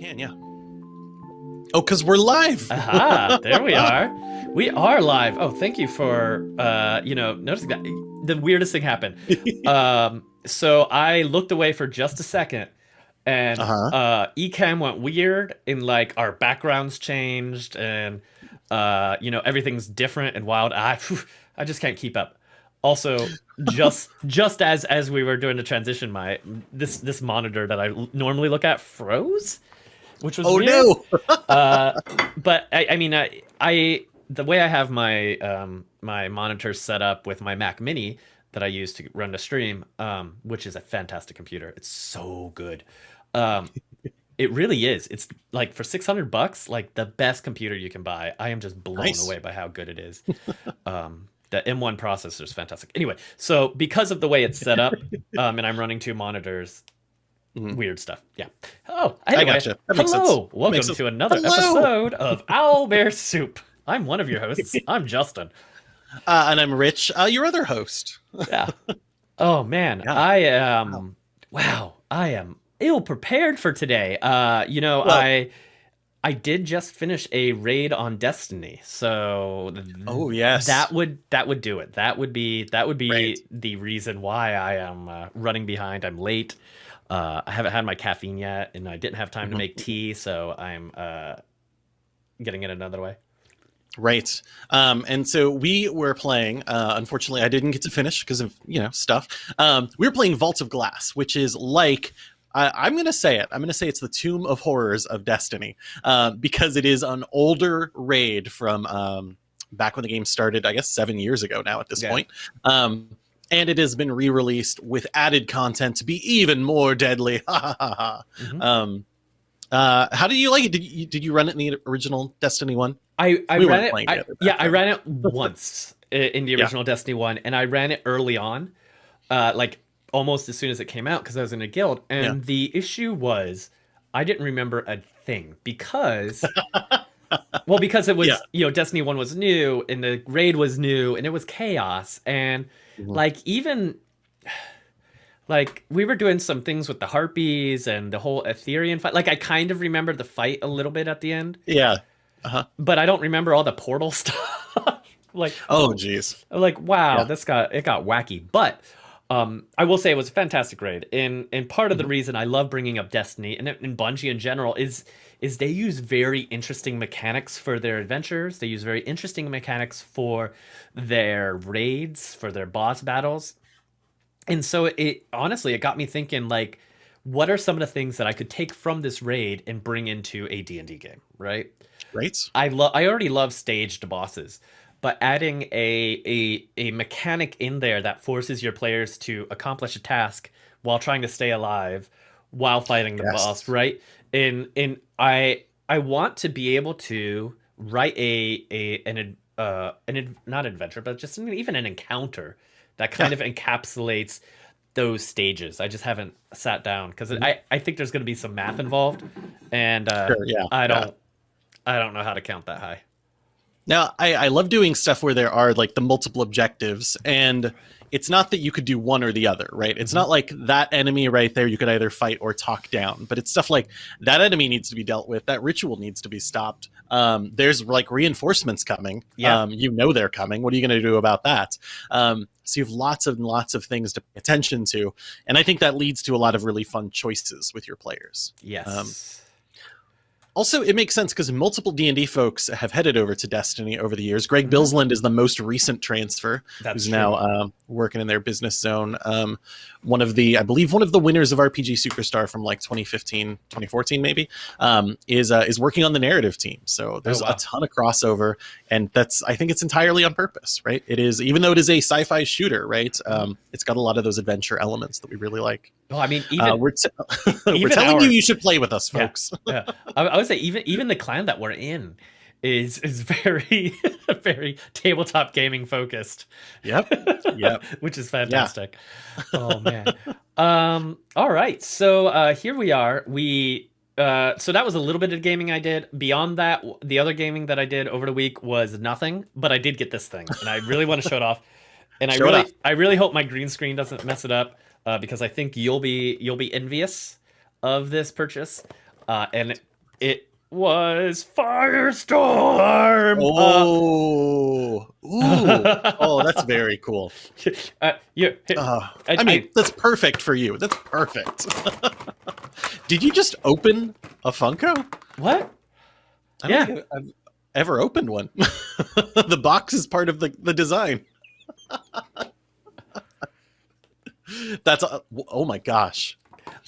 can, yeah. Oh, because we're live. Aha, there we are. We are live. Oh, thank you for uh, you know, noticing that. The weirdest thing happened. um, so I looked away for just a second and Uh-huh. uh Ecamm went weird and like our backgrounds changed and uh you know everything's different and wild. I I just can't keep up. Also, just just as as we were doing the transition, my this this monitor that I normally look at froze, which was oh weird no. uh, but I, I mean, I, I the way I have my um, my monitor set up with my Mac Mini that I use to run the stream, um, which is a fantastic computer. It's so good. Um, it really is. It's like for six hundred bucks, like the best computer you can buy. I am just blown Nice. away by how good it is. um, the M1 processor is fantastic. Anyway, so because of the way it's set up, um, and I'm running two monitors, Mhm. weird stuff. Yeah. Oh, I anyway, gotcha. That makes hello. sense. Welcome to another Hello. episode of Owl Bear Soup. I'm one of your hosts. I'm Justin. Uh, and I'm Rich, uh, your other host. Yeah. Oh man, Yeah. I am. Wow, I am ill prepared for today. Uh, you know, Well- I I did just finish a raid on Destiny, so Oh yes. that would that would do it. That would be that would be Right. the reason why I am uh, running behind. I'm late. Uh, I haven't had my caffeine yet, and I didn't have time to Mhm. make tea, so I'm uh, getting it another way. Right. Um, and so we were playing, uh, unfortunately, I didn't get to finish because of, you know, stuff. Um, we were playing Vault of Glass, which is like, I, I'm going to say it. I'm going to say it's the Tomb of Horrors of Destiny uh, because it is an older raid from um, back when the game started, I guess seven years ago now at this Yeah. point. Um, and it has been re released with added content to be even more deadly. Mhm. Um, uh, how did you like it? Did you, did you run it in the original Destiny one? I, I We ran it. I- back yeah, I ran it once in the Yeah. original Destiny one, and I ran it early on, uh, like almost as soon as it came out because I was in a guild. And Yeah. the issue was, I didn't remember a thing because, well, because it was Yeah. you know Destiny one was new and the raid was new and it was chaos and Mhm. like even. Like we were doing some things with the harpies and the whole Atheon fight. Like I kind of remember the fight a little bit at the end Yeah. but I don't remember all the portal stuff. like, Oh, geez. like wow, Yeah. this got it got wacky. But um, I will say it was a fantastic raid, and and part of Mm-hmm. the reason I love bringing up Destiny and, and Bungie in general is is they use very interesting mechanics for their adventures. They use very interesting mechanics for their raids, for their boss battles, and so it honestly it got me thinking like. What are some of the things that I could take from this raid and bring into a D&D game, right? Right? I love I already love staged bosses, but adding a a a mechanic in there that forces your players to accomplish a task while trying to stay alive while fighting the Yes. boss, right? In and I I want to be able to write a a an uh an not adventure, but just an, even an encounter that kind of encapsulates those stages. I just haven't sat down because I I think there's going to be some math involved, and uh, Sure, yeah. I don't I don't know how to count that high. Now, I, I love doing stuff where there are like the multiple objectives, and it's not that you could do one or the other, right? It's not like that enemy right there you could either fight or talk down, but it's stuff like that enemy needs to be dealt with, that ritual needs to be stopped. Um, there's like reinforcements coming. Yeah. Um, you know they're coming. What are you going to do about that? Um, so you have lots and lots of things to pay attention to, and I think that leads to a lot of really fun choices with your players. Yes. Also, it makes sense because multiple D and D folks have headed over to Destiny over the years. Greg Mhm. Bilsland is the most recent transfer, That's who's true. now um, working in their business zone. Um, one of the, I believe, one of the winners of RPG Superstar from like 2015, 2014, maybe, um, is uh, is working on the narrative team. So there's Oh, wow. a ton of crossover, and that's I think it's entirely on purpose, right? It is, even though it is a sci-fi shooter, right? Um, it's got a lot of those adventure elements that we really like. Well, I mean, even uh, we're t- we're telling our- you you should play with us, Yeah. folks. yeah, I, I would say even even the clan that we're in is is very very tabletop gaming focused. Yep. Yep. which is fantastic. Oh man. um. All right. So uh, here we are. We. Uh, so that was a little bit of gaming I did. Beyond that, the other gaming that I did over the week was nothing. But I did get this thing, and I really want to show it off. And I Show it really. I really hope my green screen doesn't mess it up, uh, because I think you'll be you'll be envious of this purchase. Uh, and It was Firestorm. Uh, Oh, ooh, oh, that's very cool. uh, you, Uh, I- I mean, I- that's perfect for you. That's perfect. Did you just open a Funko? what? I Yeah. think I've ever opened one. the box is part of the, the design. That's a, oh my gosh.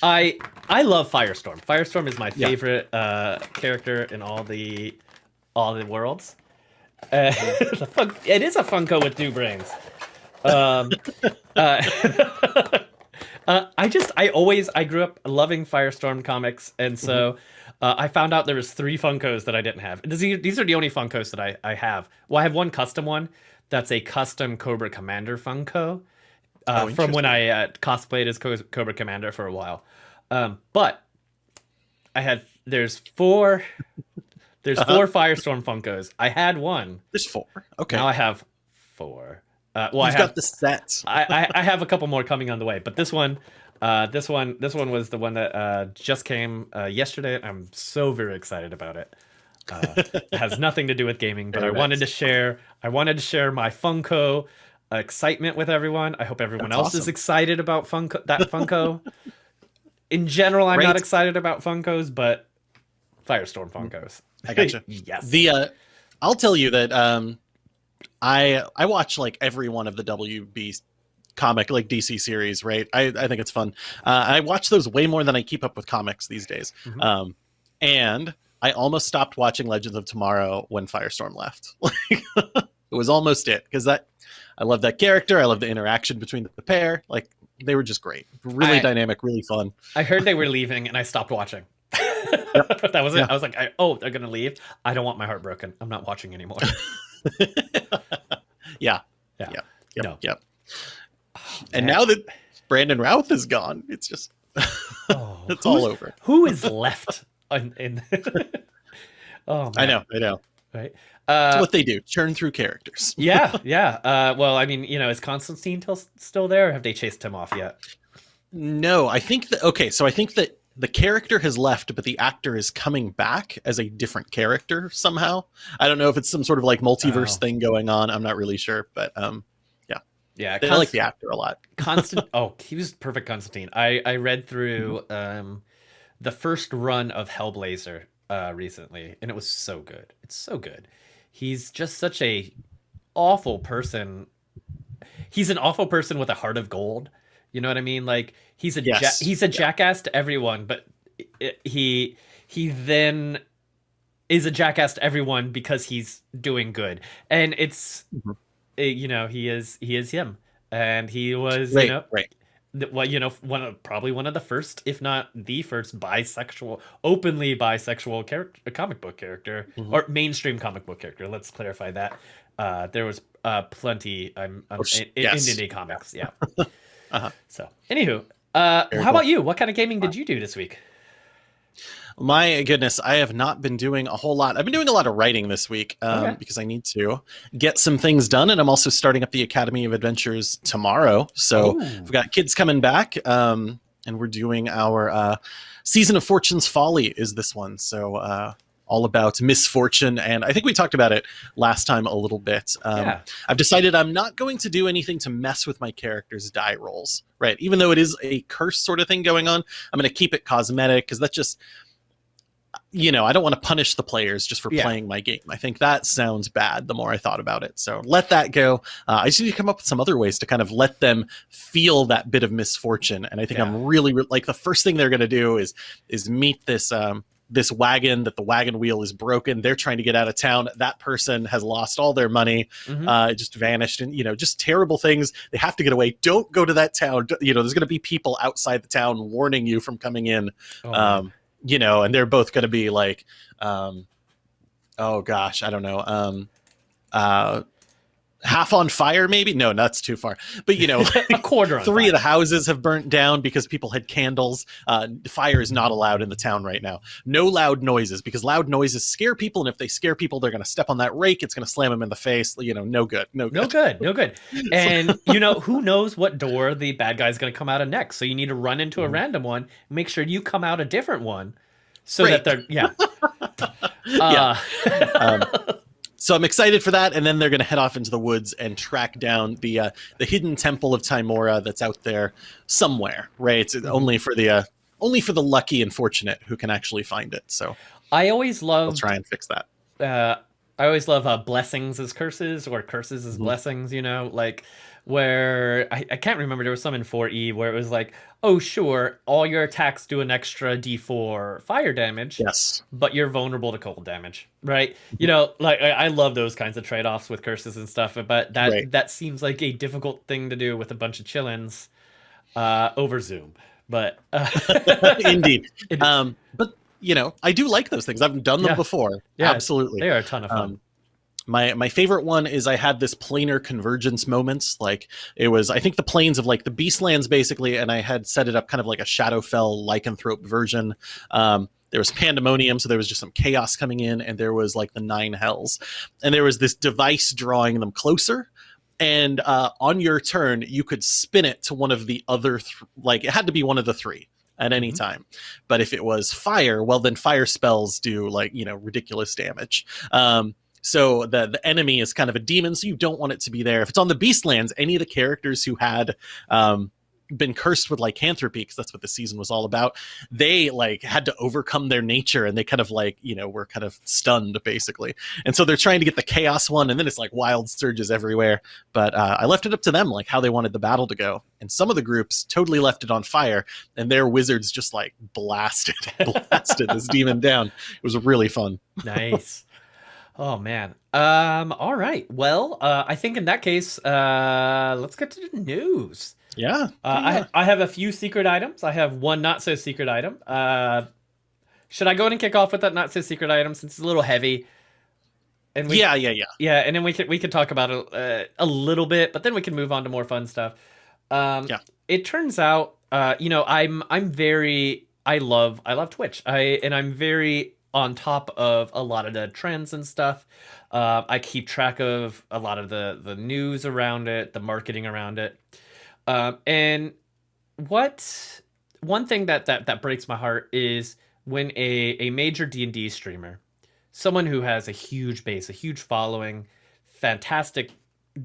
I I love Firestorm. Firestorm is my Yeah. favorite uh, character in all the all the worlds. Uh, fun- it is a Funko with two brains. Um, uh, uh, I just I always I grew up loving Firestorm comics, and so uh, I found out there was three Funkos that I didn't have. These these are the only Funkos that I I have. Well, I have one custom one that's a custom Cobra Commander Funko uh, Oh, from when I uh, cosplayed as Cobra Commander for a while. Um, but I had there's four there's Uh-huh. four Firestorm Funkos. I had one. There's four. Okay. Now I have four. Uh, well, You've I have got the set. I, I, I have a couple more coming on the way, but this one, uh, this one, this one was the one that uh, just came uh, yesterday. I'm so very excited about it. Uh, it has nothing to do with gaming, but I wanted to share. I wanted to share my Funko excitement with everyone. I hope everyone That's else is excited about Funko. That Funko. In general, I'm not excited about Funkos, but Firestorm Funkos. I gotcha. yes. The uh, I'll tell you that um, I I watch like every one of the WB comic like DC series, right? I I think it's fun. Uh, I watch those way more than I keep up with comics these days. Mhm. Um, and I almost stopped watching Legends of Tomorrow when Firestorm left. It was almost it because that I love that character. I love the interaction between the pair. Like they were just great, really I- dynamic, really fun. I heard they were leaving, and I stopped watching. that was it. Yeah. I was like, I, "Oh, they're gonna leave. I don't want my heart broken. I'm not watching anymore." yeah, Yeah. yeah, yep, No. yep. And Man. now that Brandon Routh is gone, it's just Oh, it's all over. Who is left in? in oh, man. I know, I know. Right? Uh, what they do. Churn through characters. yeah, yeah. Uh, well, I mean, you know, is Constantine till, still there? Or have they chased him off yet? No, I think that okay, so I think that the character has left, but the actor is coming back as a different character somehow. I don't know if it's some sort of like multiverse Oh. thing going on. I'm not really sure, but um, yeah. Yeah, I like the actor a lot. Constant. oh, he was perfect, Constantine. I I read through um, the first run of Hellblazer uh, recently, and it was so good. It's so good. He's just such a awful person. He's an awful person with a heart of gold. You know what I mean? Like he's a ja- he's a Yeah. jackass to everyone, but i- he he then is a jackass to everyone because he's doing good, and it's Mhm. eh, you know he is he is him, and he was Right, you know right. Well, you know, one of, probably one of the first, if not the first, bisexual, openly bisexual character, comic book character, Mhm. or mainstream comic book character. Let's clarify that. Uh, there was uh, plenty um, um, Oh, in, in yes. indie comics. Yeah. Uh-huh. So, anywho, uh, how cool. about you? What kind of gaming did you do this week? My goodness, I have not been doing a whole lot. I've been doing a lot of writing this week um, Okay. because I need to get some things done, and I'm also starting up the Academy of Adventures tomorrow. So Ooh. we've got kids coming back, um, and we're doing our uh, season of Fortune's Folly. Is this one? So uh, all about misfortune, and I think we talked about it last time a little bit. Um, yeah. I've decided I'm not going to do anything to mess with my character's die rolls, right? Even though it is a curse sort of thing going on, I'm going to keep it cosmetic because that just, you know, I don't want to punish the players just for Yeah. playing my game. I think that sounds bad the more I thought about it. So let that go. Uh, I just need to come up with some other ways to kind of let them feel that bit of misfortune. And I think Yeah. I'm really, re- like the first thing they're going to do is is meet this um, this wagon that the wagon wheel is broken. They're trying to get out of town. That person has lost all their money Mhm. uh, it just vanished and you know just terrible things they have to get away don't go to that town you know there's going to be people outside the town warning you from coming in Oh, um, you know and they're both going to be like um, oh gosh i don't know um, uh, half on fire maybe no that's too far but you know a quarter. Three of the houses have burnt down because people had candles uh, fire is not allowed in the town right now no loud noises because loud noises scare people and if they scare people they're going to step on that rake it's going to slam them in the face you know no good no good No good, no good. And you know who knows what door the bad guy's going to come out of next. So you need to run into a Mhm. random one. Make sure you come out a different one. so Great. that they're yeah. Yeah. Uh, Um, so I'm excited for that, and then they're going to head off into the woods and track down the uh, the hidden temple of Tymora that's out there somewhere. Right? It's Mm-hmm. only for the uh, only for the lucky and fortunate who can actually find it. So I always love I'll try and fix that. uh, I always love uh, blessings as curses or curses as Mhm. blessings, you know, like where I, I can't remember there was some in 4E where it was like, oh sure, all your attacks do an extra D4 fire damage, Yes. but you're vulnerable to cold damage, right? You know, like I, I love those kinds of trade-offs with curses and stuff, but that Right. that seems like a difficult thing to do with a bunch of chillins uh, over Zoom. But uh, Indeed. Um, but you know, I do like those things. I've done them Yeah. before. Yeah, Absolutely. they are a ton of fun. Um, my my favorite one is I had this planar convergence moments. Like it was, I think the planes of like the Beastlands basically, and I had set it up kind of like a Shadowfell lycanthrope version. Um, there was pandemonium, so there was just some chaos coming in, and there was like the nine hells, and there was this device drawing them closer. And uh, on your turn, you could spin it to one of the other, th- like it had to be one of the three at any Mhm. time. But if it was fire, well, then fire spells do like you know ridiculous damage. Um, so the the enemy is kind of a demon, so you don't want it to be there. If it's on the Beastlands, any of the characters who had um, been cursed with lycanthropy, because that's what the season was all about, they like had to overcome their nature, and they kind of like you know were kind of stunned basically. And so they're trying to get the chaos one, and then it's like wild surges everywhere. But uh, I left it up to them, like how they wanted the battle to go. And some of the groups totally left it on fire, and their wizards just like blasted blasted this demon down. It was really fun. nice. Oh man. Um. All right. Well, uh, I think in that case, uh, let's get to the news. Yeah. Uh, yeah. I I have a few secret items. I have one not so secret item. Uh, should I go ahead and kick off with that not so secret item since it's a little heavy? And we, yeah, yeah, yeah. yeah, and then we could we could talk about it uh, a little bit, but then we can move on to more fun stuff. Um, Yeah. It turns out, uh, you know, I'm I'm very I love I love Twitch. I and I'm very on top of a lot of the trends and stuff. Uh, I keep track of a lot of the the news around it, the marketing around it, um, and what one thing that that that breaks my heart is when a a major D and D streamer someone who has a huge base, a huge following, fantastic,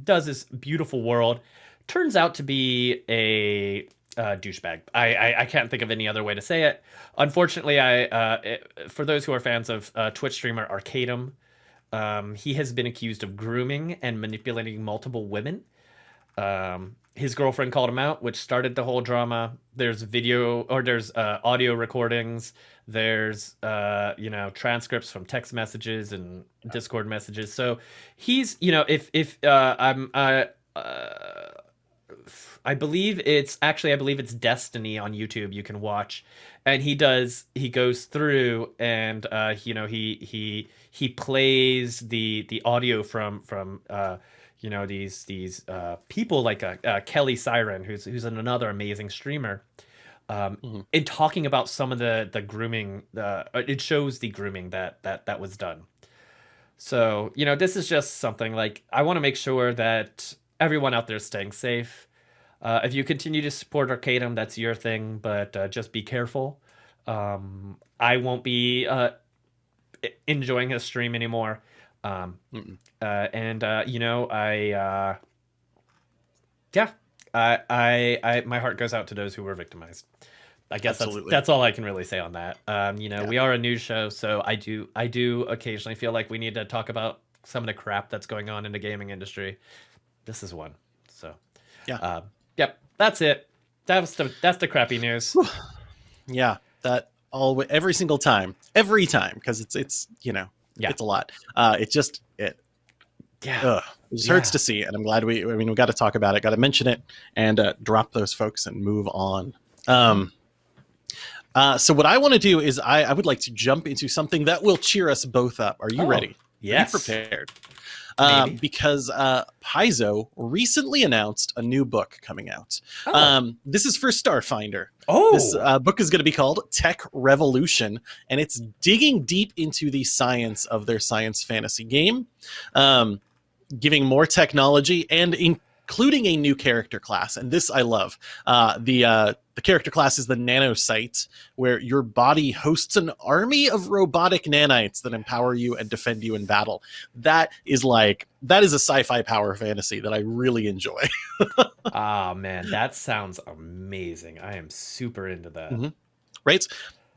does this beautiful world, turns out to be a uh, douchebag. I, I I can't think of any other way to say it. Unfortunately, I uh, it- for those who are fans of uh, Twitch streamer Arcadum, um, he has been accused of grooming and manipulating multiple women. Um, his girlfriend called him out, which started the whole drama. There's video or there's uh, audio recordings. There's uh, you know transcripts from text messages and Discord messages. So he's you know if if uh, I'm uh, I believe it's actually I believe it's Destiny on YouTube you can watch, and he does he goes through and uh, you know he he he plays the the audio from from uh, you know these these uh, people like uh, uh, Kelly Siren who's who's another amazing streamer. Um, Mhm. in talking about some of the the grooming, uh, it shows the grooming that that that was done. So you know, this is just something like I want to make sure that everyone out there is staying safe. Uh, if you continue to support Arcadum, that's your thing, but uh, just be careful. Um, I won't be uh, enjoying his stream anymore. Um, uh, and uh, you know, I uh, yeah, I, I, I, my heart goes out to those who were victimized. I guess Absolutely. that's that's all I can really say on that. Um, you know, Yeah. we are a news show, so I do I do occasionally feel like we need to talk about some of the crap that's going on in the gaming industry. This is one. So Yeah. Yep, that's it. That's the that's the crappy news. Yeah, that all every single time, every time, because it's it's you know Yeah. it's a lot. Uh, it just it Yeah, ugh, it just hurts to see, and I'm glad we. I mean, we got to talk about it, got to mention it, and uh, drop those folks and move on. Um, uh, so what I want to do is I, I would like to jump into something that will cheer us both up. Are you Oh, ready? yes. Are you prepared? Uh, because uh, Paizo recently announced a new book coming out. Oh, Um, this is for Starfinder. oh. This uh, book is going to be called Tech Revolution, and it's digging deep into the science of their science fantasy game, um, giving more technology and in including a new character class, and this I love. Uh, the uh, the character class is the Nanocyte, where your body hosts an army of robotic nanites that empower you and defend you in battle. That is like that is a sci-fi power fantasy that I really enjoy. Ah man, that sounds amazing. I am super into that. Mhm. right?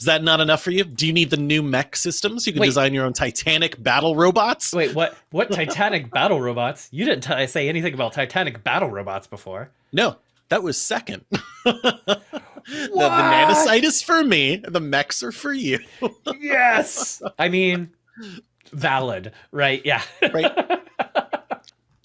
Is that not enough for you? Do you need the new mech systems? You can Wait. design your own Titanic battle robots. Wait, what? What Titanic battle robots? You didn't t- say anything about Titanic battle robots before. No, that was second. the, the is for me. The mechs are for you. Yes. I mean, valid, right? Yeah. Right.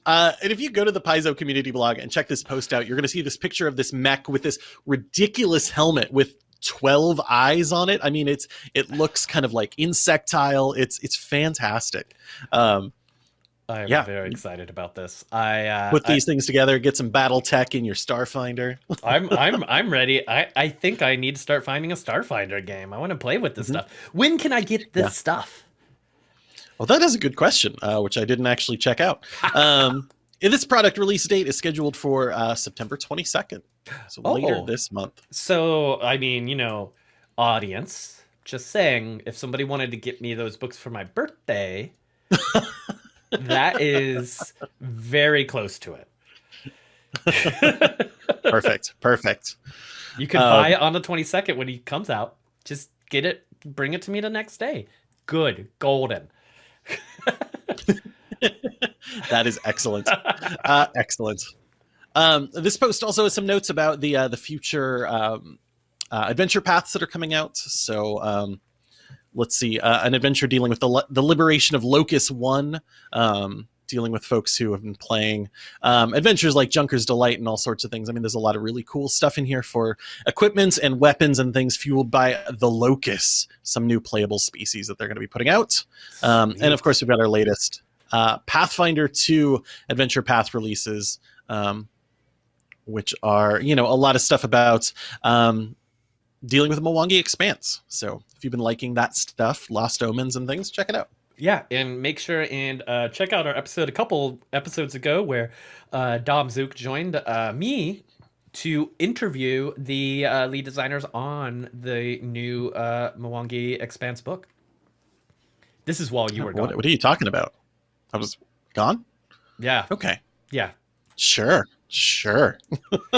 Uh, and if you go to the Paizo community blog and check this post out, you're going to see this picture of this mech with this ridiculous helmet with 12 eyes on it. I mean, it's it looks kind of like insectile. It's it's fantastic. Um, I'm Yeah. very excited about this. I uh, put I- these things together, get some battle tech in your Starfinder. I'm I'm I'm ready. I I think I need to start finding a Starfinder game. I want to play with this Mhm. stuff. When can I get this Yeah. stuff? Well, that is a good question, uh, which I didn't actually check out. Um, this product release date is scheduled for uh, September 22nd, so later Oh. this month. So, I mean, you know, audience, just saying, if somebody wanted to get me those books for my birthday, that is very close to it. Perfect, perfect. You can Um, buy it on the 22nd when he comes out. Just get it, bring it to me the next day. Good, golden. That is excellent. uh, excellent. Um, this post also has some notes about the uh, the future um, uh, adventure paths that are coming out. So um, let's see, uh, an adventure dealing with the the liberation of Locus One, um, dealing with folks who have been playing um, adventures like Junker's Delight and all sorts of things. I mean, there's a lot of really cool stuff in here for equipment and weapons and things fueled by the Locus, some new playable species that they're going to be putting out. Um, and of course, we've got our latest uh, Pathfinder 2 Adventure Path releases, um, which are, you know, a lot of stuff about um, dealing with the Mwangi Expanse. So if you've been liking that stuff, Lost Omens and things, check it out. Yeah, and make sure and uh, check out our episode a couple episodes ago where uh, Dom Zook joined uh, me to interview the uh, lead designers on the new uh, Mwangi Expanse book. This is while you were what, gone. what are you talking about? I was gone? Yeah, Okay. yeah. Sure. Sure.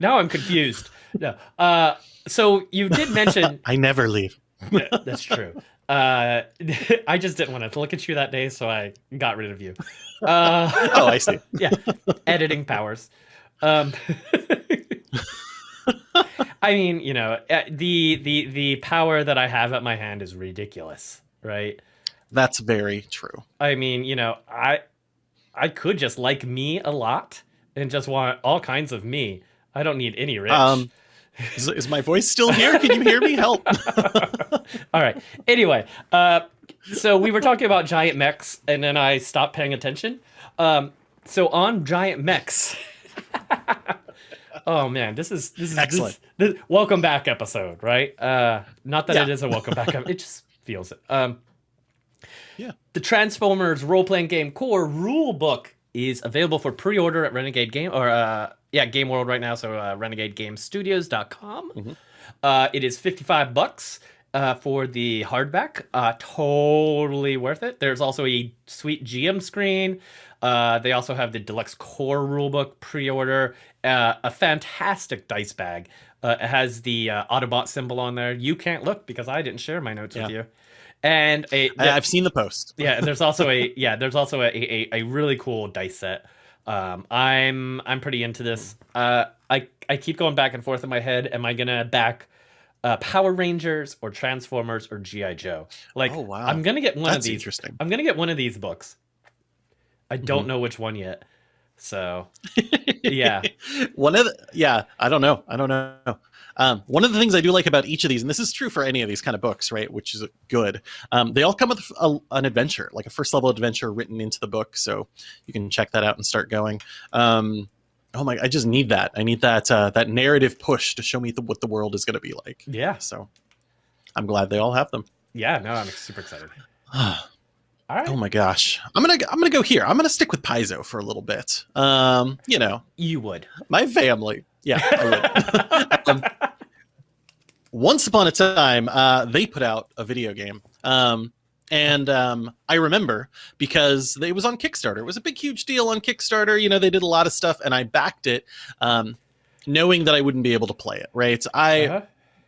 now I'm confused. No. Uh, so you did mention I never leave. Yeah, that's true. Uh, I just didn't want to look at you that day, so I got rid of you. Uh, Oh, I see. yeah, editing powers. Um, I mean, you know, uh, the the the power that I have at my hand is ridiculous, right? That's very true. I mean, you know, I I could just like me a lot and just want all kinds of me. I don't need any rich. Um, is, is my voice still here? Can you hear me? Help. All right. Anyway, uh, so we were talking about giant mechs, and then I stopped paying attention. Um, so on giant mechs. oh man, this is this is Excellent. This, this, welcome back episode, right? Uh, not that Yeah. it is a welcome back. it just feels it. Um, Yeah. The Transformers role playing game core rule book is available for pre order at Renegade Game or uh, yeah Game World right now. So uh, RenegadeGameStudios.com. Mhm. Uh, it is 55 bucks uh, for the hardback. Uh, totally worth it. There's also a sweet GM screen. Uh, they also have the deluxe core rulebook pre-order. Uh, a fantastic dice bag. Uh, it has the uh, Autobot symbol on there. You can't look because I didn't share my notes with you. And I've seen the post. yeah there's also a yeah there's also a, a, a really cool dice set. Um i'm i'm pretty into this. Uh i i keep going back and forth in my head. Am i gonna back uh power rangers or transformers or gi joe? Like Oh, wow. i'm gonna get one That's of these interesting. i'm gonna get one of these books. I don't Mm-hmm. know which one yet so yeah. One of the, yeah i don't know. I don't know um, one of the things i do like about each of these and this is true for any of these kind of books right which is good um, they all come with a, an adventure like a first level adventure written into the book so you can check that out and start going um, oh my i just need that i need that uh, that narrative push to show me the, what the world is going to be like yeah so i'm glad they all have them yeah no i'm super excited All right. Oh my gosh, I'm gonna I'm gonna go here. I'm gonna stick with Paizo for a little bit. Um, you know, you would. my family. Yeah, I would. um, once upon a time, uh, they put out a video game. Um, and um, I remember because it was on Kickstarter. It was a big, huge deal on Kickstarter. You know, they did a lot of stuff, and I backed it, um, knowing that I wouldn't be able to play it. Right? I Uh-huh.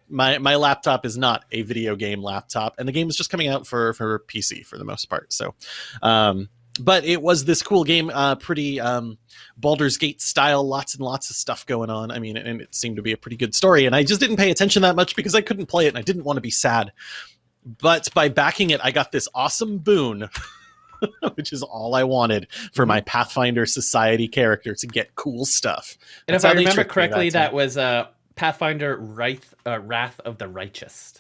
my my laptop is not a video game laptop, and the game was just coming out for for PC for the most part. So, um, but it was this cool game, uh, pretty um, Baldur's Gate style, lots and lots of stuff going on. I mean, and it seemed to be a pretty good story, and I just didn't pay attention that much because I couldn't play it, and I didn't want to be sad. But by backing it, I got this awesome boon. Which is all I wanted for my Pathfinder Society character to get cool stuff. And That's if I remember correctly, that that was uh, Pathfinder Wrath, uh, Wrath of the Righteous.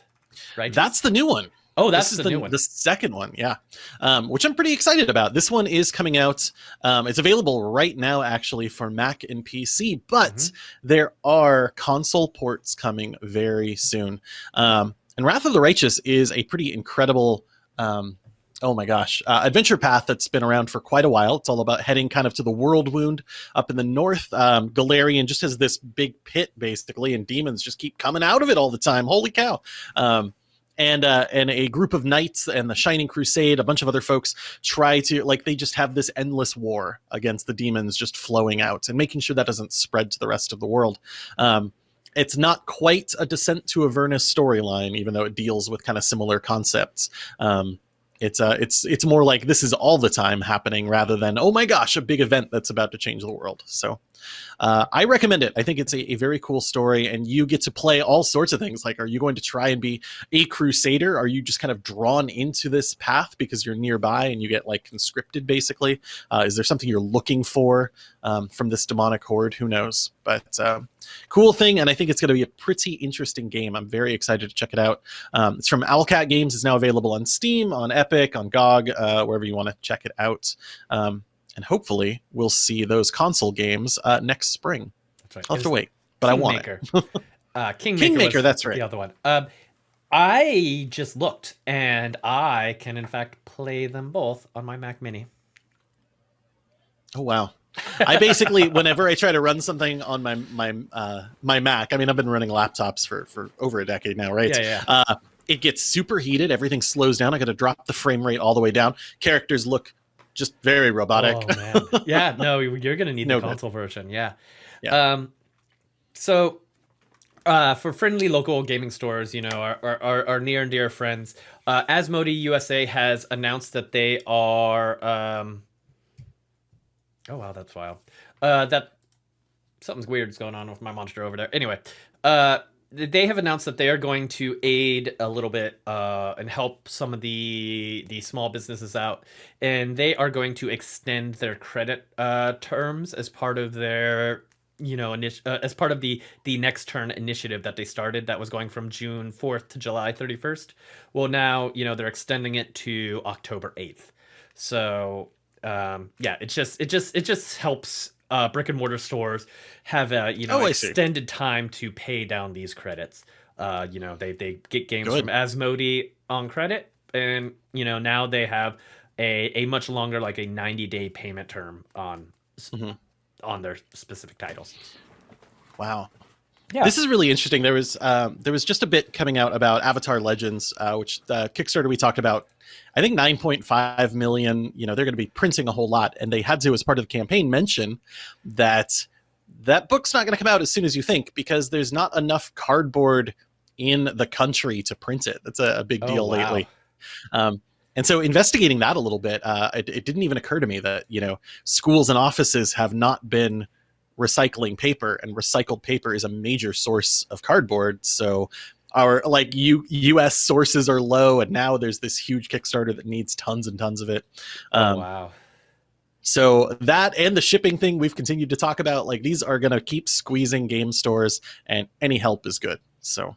Righteous? That's the new one. Oh, that's this is the, new one. The second one, yeah, um, which I'm pretty excited about. This one is coming out. Um, it's available right now, actually, for Mac and PC, but Mhm. there are console ports coming very soon. Um, and Wrath of the Righteous is a pretty incredible. Um, Oh my gosh. Uh, adventure path that's been around for quite a while. It's all about heading kind of to the world wound up in the north. Um, Golarion just has this big pit, basically, and demons just keep coming out of it all the time. Holy cow. Um, and uh, and a group of knights and the Shining Crusade, a bunch of other folks try to like they just have this endless war against the demons just flowing out and making sure that doesn't spread to the rest of the world. Um, it's not quite a Descent to Avernus storyline, even though it deals with kind of similar concepts. Um, it's uh, it's it's more like this is all the time happening rather than oh my gosh, a big event that's about to change the world. So uh, I recommend it. I think it's a, a very cool story, and you get to play all sorts of things. Like, are you going to try and be a crusader? Are you just kind of drawn into this path because you're nearby and you get like conscripted, basically? Uh, is there something you're looking for um, from this demonic horde? Who knows? But um, cool thing, and I think it's going to be a pretty interesting game. I'm very excited to check it out. Um, it's from Owlcat Games. It's now available on Steam, on Epic, on GOG, uh, wherever you want to check it out. Um, and hopefully, we'll see those console games uh, next spring. That's right. I'll have to wait, but I want it. Kingmaker. uh, Kingmaker, Kingmaker, that's right. The other one. Um, I just looked, and I can in fact play them both on my Mac Mini. Oh wow. I basically, whenever I try to run something on my my uh, my Mac, I mean, I've been running laptops for for over a decade now, right? Yeah, yeah. Uh, it gets super heated. Everything slows down. I got to drop the frame rate all the way down. Characters look just very robotic. Oh man, yeah. No, you're gonna need No the good. console version. Yeah. Yeah. Um, so, uh, for friendly local gaming stores, you know, our our, our, our near and dear friends, uh, Asmodee USA has announced that they are. Um, oh wow, that's wild. Uh, that something's weird is going on with my monster over there. Anyway, uh, they have announced that they are going to aid a little bit uh, and help some of the the small businesses out, and they are going to extend their credit uh, terms as part of their you know initi- uh, as part of the the next turn initiative that they started that was going from June 4th to July 31st. Well, now you know they're extending it to October 8th. So um, yeah, it just it just it just helps uh, brick and mortar stores have a you know Oh, extended time to pay down these credits. Uh, you know they they get games Good. from Asmodee on credit, and you know now they have a a much longer like a 90 day payment term on Mhm. on their specific titles. Wow. Yeah. This is really interesting. There was um, there was just a bit coming out about Avatar Legends, uh, which the Kickstarter we talked about. I think 9.5 million. You know, they're going to be printing a whole lot, and they had to, as part of the campaign, mention that that book's not going to come out as soon as you think because there's not enough cardboard in the country to print it. That's a, a big Oh, deal wow. lately. Um, and so, investigating that a little bit, uh, it, it didn't even occur to me that you know schools and offices have not been recycling paper and recycled paper is a major source of cardboard. So our like U, us sources are low and now there's this huge kickstarter that needs tons and tons of it. Oh, um, wow. so that and the shipping thing we've continued to talk about like these are going to keep squeezing game stores and any help is good. So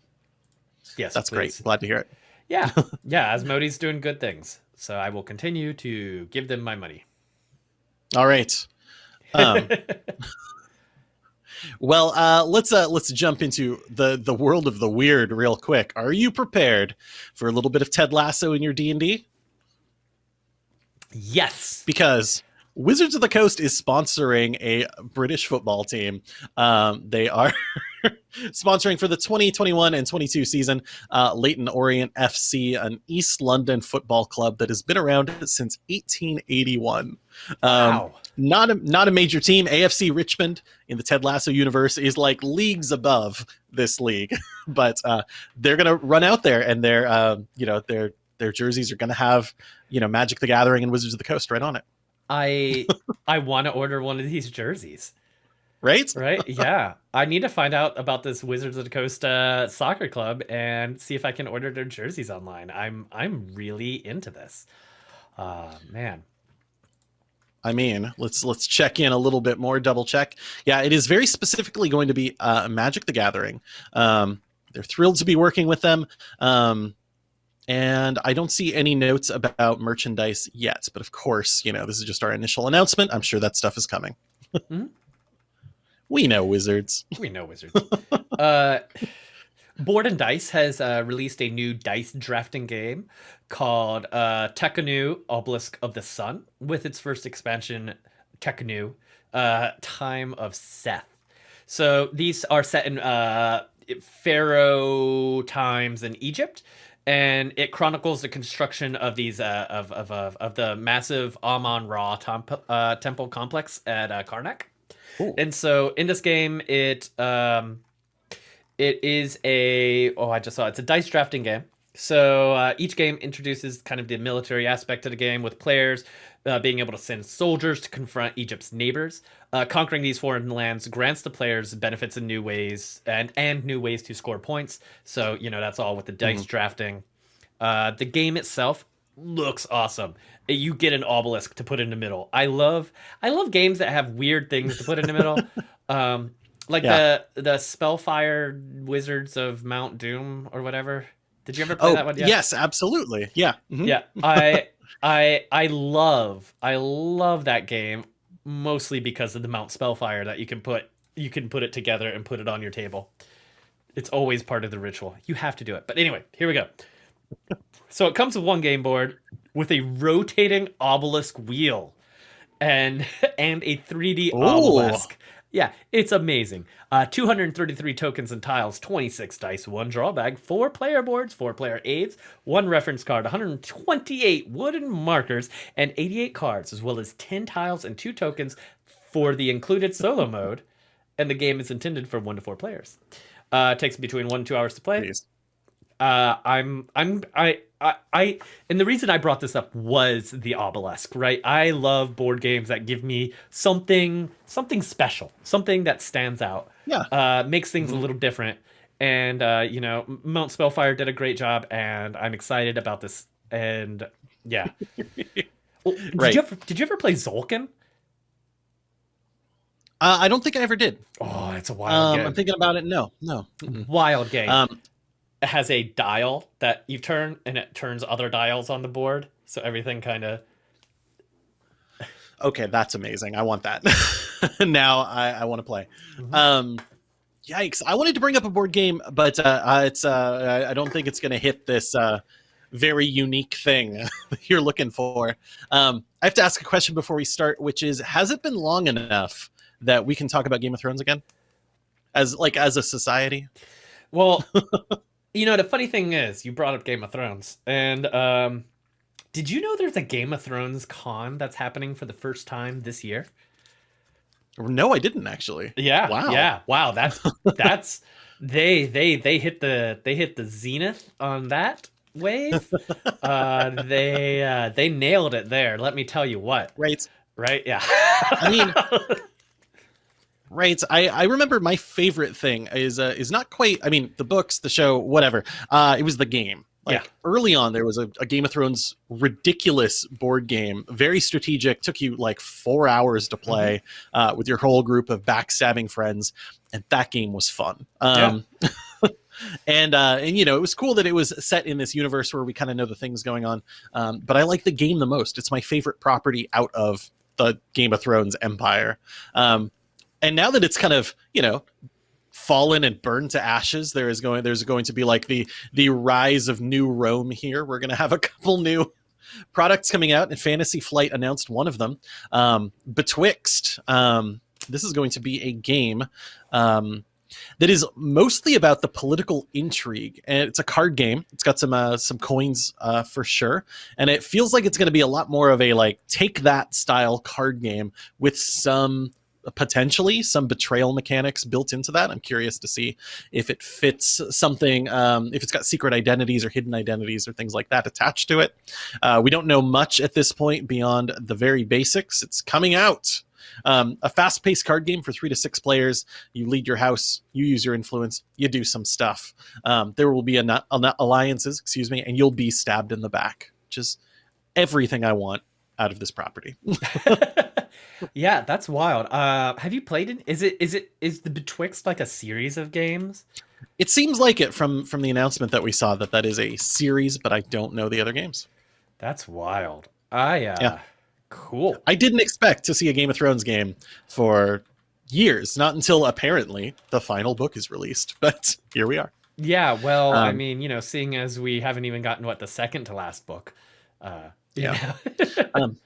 Yes, that's great. glad to hear it. Yeah, yeah. Asmodee's doing good things, so I will continue to give them my money. all right. Um, Well, uh, let's uh, let's jump into the the world of the weird real quick. Are you prepared for a little bit of Ted Lasso in your D and D? Yes. because Wizards of the Coast is sponsoring a British football team. Um, they are sponsoring for the 2021 and 22 season uh, Leyton Orient FC, an East London football club that has been around since 1881. Um, Wow. not a not a major team. AFC Richmond in the Ted Lasso universe is like leagues above this league, but uh, they're gonna run out there and their uh, you know their their jerseys are gonna have you know Magic the Gathering and Wizards of the Coast right on it, I I want to order one of these jerseys. Right? Right? Yeah. I need to find out about this Wizards of the Coast uh, soccer club and see if I can order their jerseys online. I'm I'm really into this. Uh man. I mean, let's let's check in a little bit more, double check. Yeah, it is very specifically going to be uh, Magic the Gathering. Um, they're thrilled to be working with them. Um, and I don't see any notes about merchandise yet, but of course, you know, this is just our initial announcement. I'm sure that stuff is coming. Mhm. We know wizards. We know Wizards. uh Board and Dice has uh, released a new dice drafting game called uh, Tekhenu Obelisk of the Sun with its first expansion, Tekhenu, uh, Time of Seth. So these are set in uh, Pharaoh times in Egypt, and it chronicles the construction of these uh, of, of, of, of the massive Amon Ra temp- uh, temple complex at uh, Karnak. Cool. And so in this game, it um, it is a oh I just saw it. it's a dice drafting game. So uh, each game introduces kind of the military aspect of the game with players uh, being able to send soldiers to confront Egypt's neighbors. Uh, conquering these foreign lands grants the players benefits in new ways and and new ways to score points. So you know that's all with the dice drafting. Uh, the game itself looks awesome. You get an obelisk to put in the middle. I love I love games that have weird things to put in the middle. um, like Yeah. the the Spellfire Wizards of Mount Doom or whatever. Did you ever play Oh, that one? yet? yes, absolutely. Yeah. mhm. yeah i i i love i love that game mostly because of the mount spellfire that you can put you can put it together and put it on your table it's always part of the ritual you have to do it but anyway here we go so it comes with one game board with a rotating obelisk wheel and and a 3d Ooh. obelisk. Yeah it's amazing. Uh 233 tokens and tiles 26 dice one draw bag four player boards four player aids one reference card 128 wooden markers and 88 cards as well as 10 tiles and two tokens for the included solo mode. And the game is intended for one to four players. Uh it takes between one and two hours to play. Please. Uh, I'm I'm I, I I and the reason I brought this up was the obelisk, right? I love board games that give me something something special, something that stands out, Yeah. uh, makes things a Mhm. little different. And uh, you know, Mount Spellfire did a great job, and I'm excited about this. And yeah, Well, did Right. you ever did you ever play Tzolk'in? Uh, I don't think I ever did. Oh, it's a wild Um, game. I'm thinking about it. No, no. Wild game. Um, it has a dial that you turn, and it turns other dials on the board, so everything kind of okay, that's amazing. I want that. now I, I want to play. Mhm. Um, yikes! I wanted to bring up a board game, but uh, it's uh, I I don't think it's going to hit this uh, very unique thing you're looking for. Um, I have to ask a question before we start, which is: Has it been long enough that we can talk about Game of Thrones again, as like as a society? Well, you know, the funny thing is, you brought up Game of Thrones, and um, did you know there's a Game of Thrones con that's happening for the first time this year? No, I didn't actually. Yeah, Wow. yeah, wow. That's that's they they they hit the they hit the zenith on that wave. uh, they uh, they nailed it there. Let me tell you what. Right. Right? Yeah. I mean, Right. I, I remember my favorite thing is uh, is not quite. I mean, the books, the show, whatever. Uh, it was the game. Like Yeah. early on, there was a, a Game of Thrones ridiculous board game, very strategic. Took you like four hours to play uh, with your whole group of backstabbing friends, and that game was fun. Um, and uh, and you know, it was cool that it was set in this universe where we kind of know the things going on. Um, but I like the game the most. It's my favorite property out of the Game of Thrones empire. Um, and now that it's kind of you know fallen and burned to ashes there is going there's going to be like the the rise of new rome here we're going to have a couple new products coming out, and Fantasy Flight announced one of them. Um, B'Twixt. Um, this is going to be a game um, that is mostly about the political intrigue, and it's a card game. It's got some uh, some coins uh, for sure, and it feels like it's going to be a lot more of a like take that style card game with some potentially some betrayal mechanics built into that. I'm curious to see if it fits something, um, if it's got secret identities or hidden identities or things like that attached to it. Uh, we don't know much at this point beyond the very basics. It's coming out. Um, a fast paced card game for three to six players. You lead your house, you use your influence, you do some stuff. Um, there will be a, a, alliances, excuse me, and you'll be stabbed in the back. Just everything I want out of this property. yeah, that's wild. Uh, have you played it? Is it is it is the B'Twixt like a series of games? It seems like it from from the announcement that we saw that that is a series, but I don't know the other games. That's wild. I uh, yeah, cool. I didn't expect to see a Game of Thrones game for years, not until apparently the final book is released. But here we are. Yeah, well, um, I mean, you know, seeing as we haven't even gotten what the second to last book. Uh, yeah. um,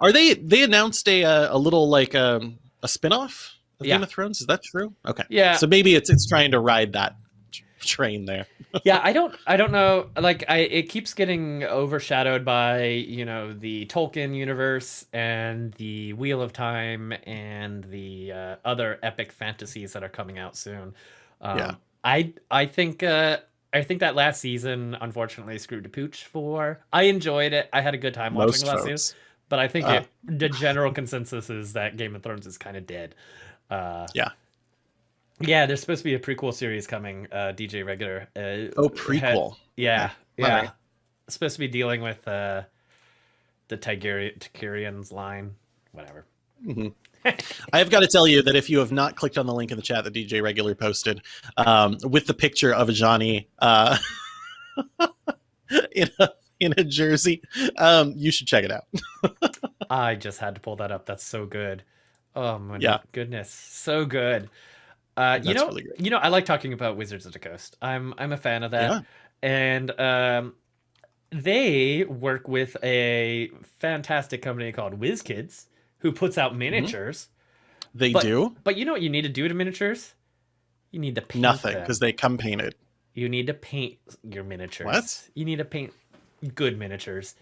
are they? They announced a a little like um, a spinoff of yeah. Game of Thrones. Is that true? Okay. Yeah. So maybe it's it's trying to ride that train there. yeah, I don't I don't know. Like I it keeps getting overshadowed by you know the Tolkien universe and the Wheel of Time and the uh, other epic fantasies that are coming out soon. Um, yeah. I I think uh, I think that last season unfortunately screwed the pooch for. I enjoyed it. I had a good time Most watching last season. But I think uh, it, the general consensus is that Game of Thrones is kind of dead. Uh, yeah. Yeah, there's supposed to be a prequel series coming. Uh, DJ Regular. Uh, oh, prequel. Had, yeah, yeah. yeah. Supposed to be dealing with uh, the Targaryen, line. Whatever. Mm-hmm. I have got to tell you that if you have not clicked on the link in the chat that DJ Regular posted um, with the picture of Ajani uh, in a in a jersey. Um, you should check it out. I just had to pull that up. That's so good. Oh my yeah. goodness, so good. Uh, you know, really you know, I like talking about Wizards of the Coast. I'm I'm a fan of that, yeah. and um, they work with a fantastic company called WizKids, who puts out mm-hmm. miniatures. Mm-hmm. They but, do, but you know what you need to do to miniatures? You need to paint nothing because they come painted. You need to paint your miniatures. What? You need to paint good miniatures.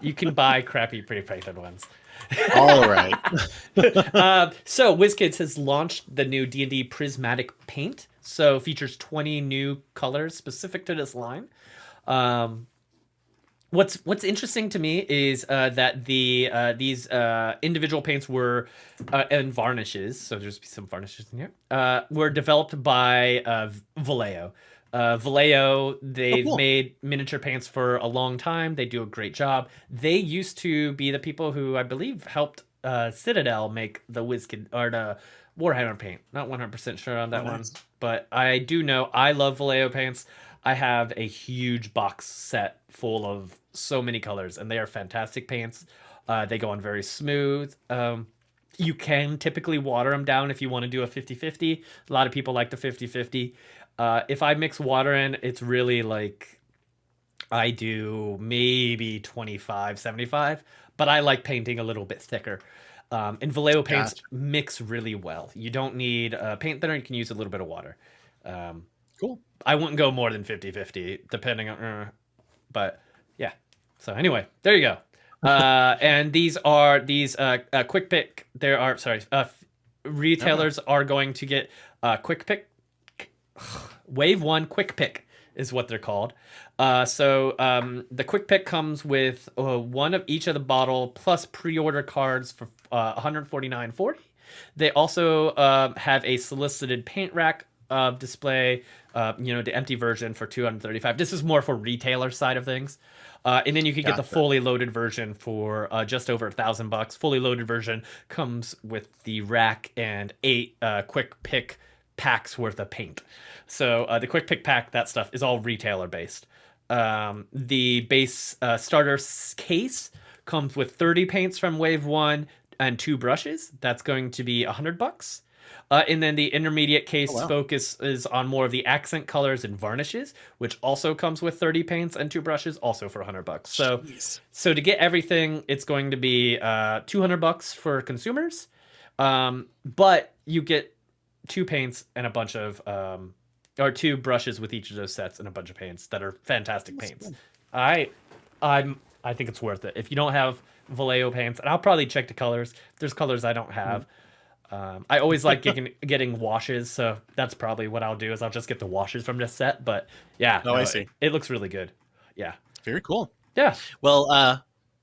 You can buy crappy Pretty Python ones. All right. uh, so WizKids has launched the new D&D Prismatic Paint. So features 20 new colors specific to this line. Um, what's what's interesting to me is uh, that the uh, these uh, individual paints were uh, and varnishes. So there's some varnishes in here. Uh, were developed by uh, Vallejo. Uh, Vallejo, they've oh, cool. made miniature paints for a long time. They do a great job. They used to be the people who I believe helped uh, Citadel make the WizKid or the Warhammer paint. Not 100% sure on that oh, one, but I do know I love Vallejo paints. I have a huge box set full of so many colors, and they are fantastic paints. Uh, they go on very smooth. Um, you can typically water them down if you want to do a 50 50. A lot of people like the 50 50. Uh, if I mix water in, it's really like I do maybe 25, 75, but I like painting a little bit thicker. Um, and Vallejo paints gotcha. mix really well. You don't need a paint thinner, you can use a little bit of water. Um, cool. I wouldn't go more than 50 50, depending on, uh, but yeah. So, anyway, there you go. Uh, and these are these uh, uh, quick pick. There are, sorry, uh, retailers are going to get uh, quick pick Wave One Quick Pick is what they're called. Uh, so um, the Quick Pick comes with uh, one of each of the bottle plus pre-order cards for uh, 149.40. They also uh, have a solicited paint rack uh, display. Uh, you know the empty version for 235. This is more for retailer side of things. Uh, and then you can gotcha. get the fully loaded version for uh, just over a thousand bucks. Fully loaded version comes with the rack and eight uh, quick pick packs worth of paint. So uh, the quick pick pack, that stuff is all retailer based. Um, the base uh, starter case comes with 30 paints from Wave One and two brushes. That's going to be a hundred bucks. Uh, and then the intermediate case Oh, wow. focus is on more of the accent colors and varnishes, which also comes with 30 paints and two brushes, also for 100 bucks. So, Jeez. so to get everything, it's going to be uh, 200 bucks for consumers, um, but you get two paints and a bunch of um, or two brushes with each of those sets and a bunch of paints that are fantastic That's paints. good. I, I'm, I think it's worth it. If you don't have Vallejo paints, and I'll probably check the colors. There's colors I don't have. Um, I always like getting getting washes, so that's probably what I'll do. Is I'll just get the washes from this set. But yeah, Oh, I see. It, it looks really good. Yeah, Very cool. yeah. Well, uh,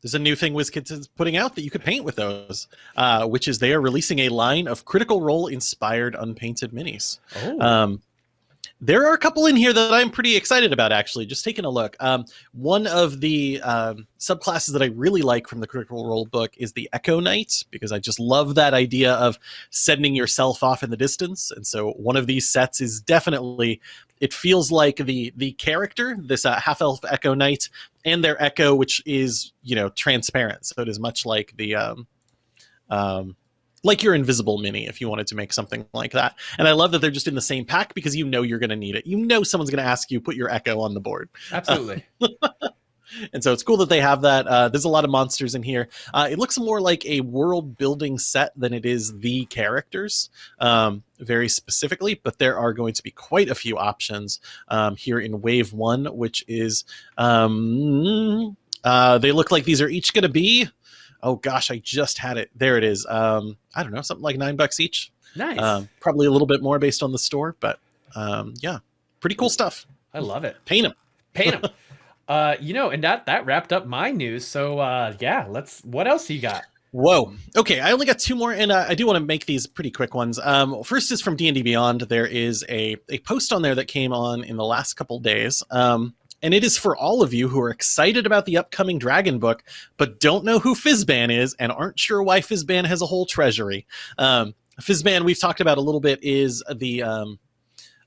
there's a new thing WizKids is putting out that you could paint with those, uh, which is they are releasing a line of Critical Role inspired unpainted minis. Oh, Um, there are a couple in here that I'm pretty excited about, actually. Just taking a look. Um, one of the um, subclasses that I really like from the Critical Role book is the Echo Knight, because I just love that idea of sending yourself off in the distance. And so one of these sets is definitely. It feels like the the character, this uh, half elf Echo Knight, and their Echo, which is you know transparent. So it is much like the um, um, like your invisible mini if you wanted to make something like that. And I love that they're just in the same pack because you know you're going to need it. You know someone's going to ask you put your Echo on the board, absolutely. and so it's cool that they have that. Uh, there's a lot of monsters in here. Uh, it looks more like a world building set than it is the characters, um, very specifically. But there are going to be quite a few options um, here in Wave One, which is um, uh, they look like these are each going to be. Oh gosh, I just had it. There it is. Um, I don't know, something like nine bucks each. nice. Um, probably a little bit more based on the store, but um, yeah, pretty cool stuff. I love it. Paint them. Paint them. uh, you know, and that that wrapped up my news. So uh, yeah, let's. What else you got? Whoa. Okay, I only got two more, and uh, I do want to make these pretty quick ones. Um, first is from D and D Beyond. There is a a post on there that came on in the last couple days. Um, and it is for all of you who are excited about the upcoming Dragon book, but don't know who Fizban is and aren't sure why Fizban has a whole treasury. Um, Fizban, we've talked about a little bit, is the um,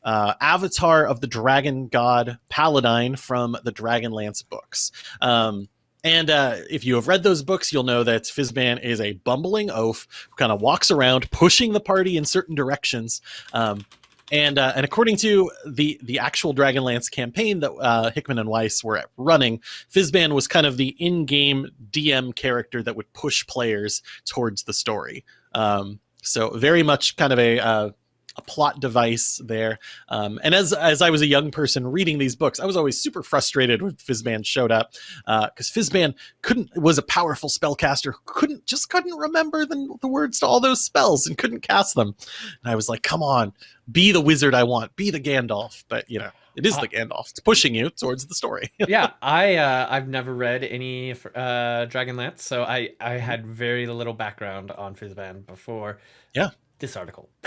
uh, avatar of the dragon god Paladine from the Dragonlance books. Um, and uh, if you have read those books, you'll know that Fizban is a bumbling oaf who kind of walks around pushing the party in certain directions. Um, and uh, and according to the the actual Dragonlance campaign that uh, Hickman and Weiss were running, Fizban was kind of the in-game DM character that would push players towards the story. Um, so very much kind of a uh, a plot device there. Um, and as as I was a young person reading these books, I was always super frustrated when Fizban showed up because Fizban couldn't was a powerful spellcaster, who couldn't just couldn't remember the, the words to all those spells and couldn't cast them. And I was like, come on, be the wizard I want, be the Gandalf. But you know, it is the Gandalf. It's pushing you towards the story. yeah, I uh, I've never read any uh, Dragonlance, so I I had very little background on Fizban before. Yeah. This article.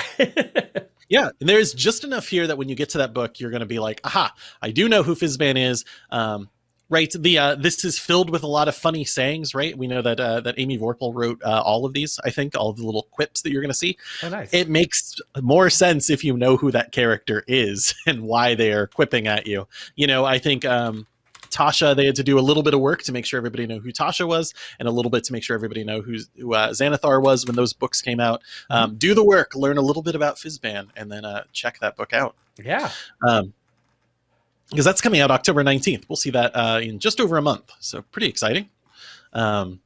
Yeah, and there's just enough here that when you get to that book, you're going to be like, "Aha! I do know who Fizban is." Um, right? The uh, this is filled with a lot of funny sayings. Right? We know that uh, that Amy Vorpahl wrote uh, all of these. I think all the little quips that you're going to see. oh, nice. It makes more sense if you know who that character is and why they are quipping at you. You know, I think um, Tasha they had to do a little bit of work to make sure everybody knew who Tasha was, and a little bit to make sure everybody know who's, who uh, Xanathar was when those books came out. Um, do the work, learn a little bit about Fizban, and then uh, check that book out. yeah. Um, because that's coming out October 19th. We'll see that uh, in just over a month. So pretty exciting. Um,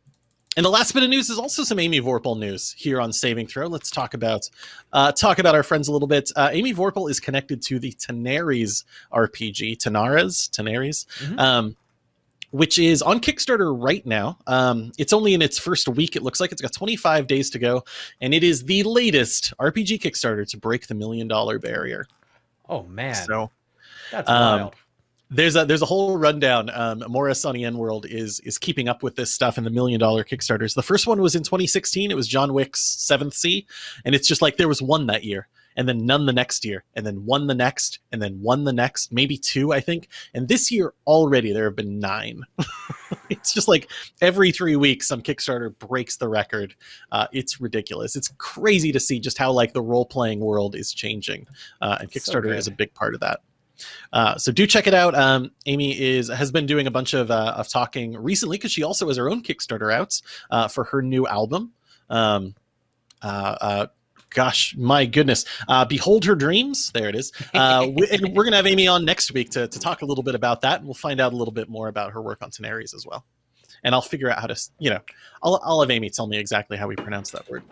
and the last bit of news is also some Amy Vorpahl news here on Saving Throw. Let's talk about uh, talk about our friends a little bit. Uh, Amy Vorpahl is connected to the Tenaries RPG, Tenaras, Tenaries, Mhm. um, which is on Kickstarter right now. Um, it's only in its first week. It looks like it's got 25 days to go, and it is the latest RPG Kickstarter to break the million dollar barrier. Oh man, So that's um, wild. There's a there's a whole rundown. Um, Morrus on the EN World is is keeping up with this stuff in the million dollar Kickstarters. The first one was in 2016. It was John Wick's Seventh Sea, and it's just like there was one that year, and then none the next year, and then one the next, and then one the next, maybe two, I think. And this year already there have been nine. it's just like every three weeks some Kickstarter breaks the record. Uh, it's ridiculous. It's crazy to see just how like the role playing world is changing, uh, and So Kickstarter is a big part of that. Uh, so do check it out. Um, Amy is has been doing a bunch of uh, of talking recently because she also has her own Kickstarter out uh, for her new album. Um, uh, uh, gosh, my goodness. Uh, Behold Her Dreams. There it is. We, are going to have Amy on next week to, to talk a little bit about that. And we'll find out a little bit more about her work on Tenaries as well. And I'll figure out how to, you know, I'll, I'll have Amy tell me exactly how we pronounce that word.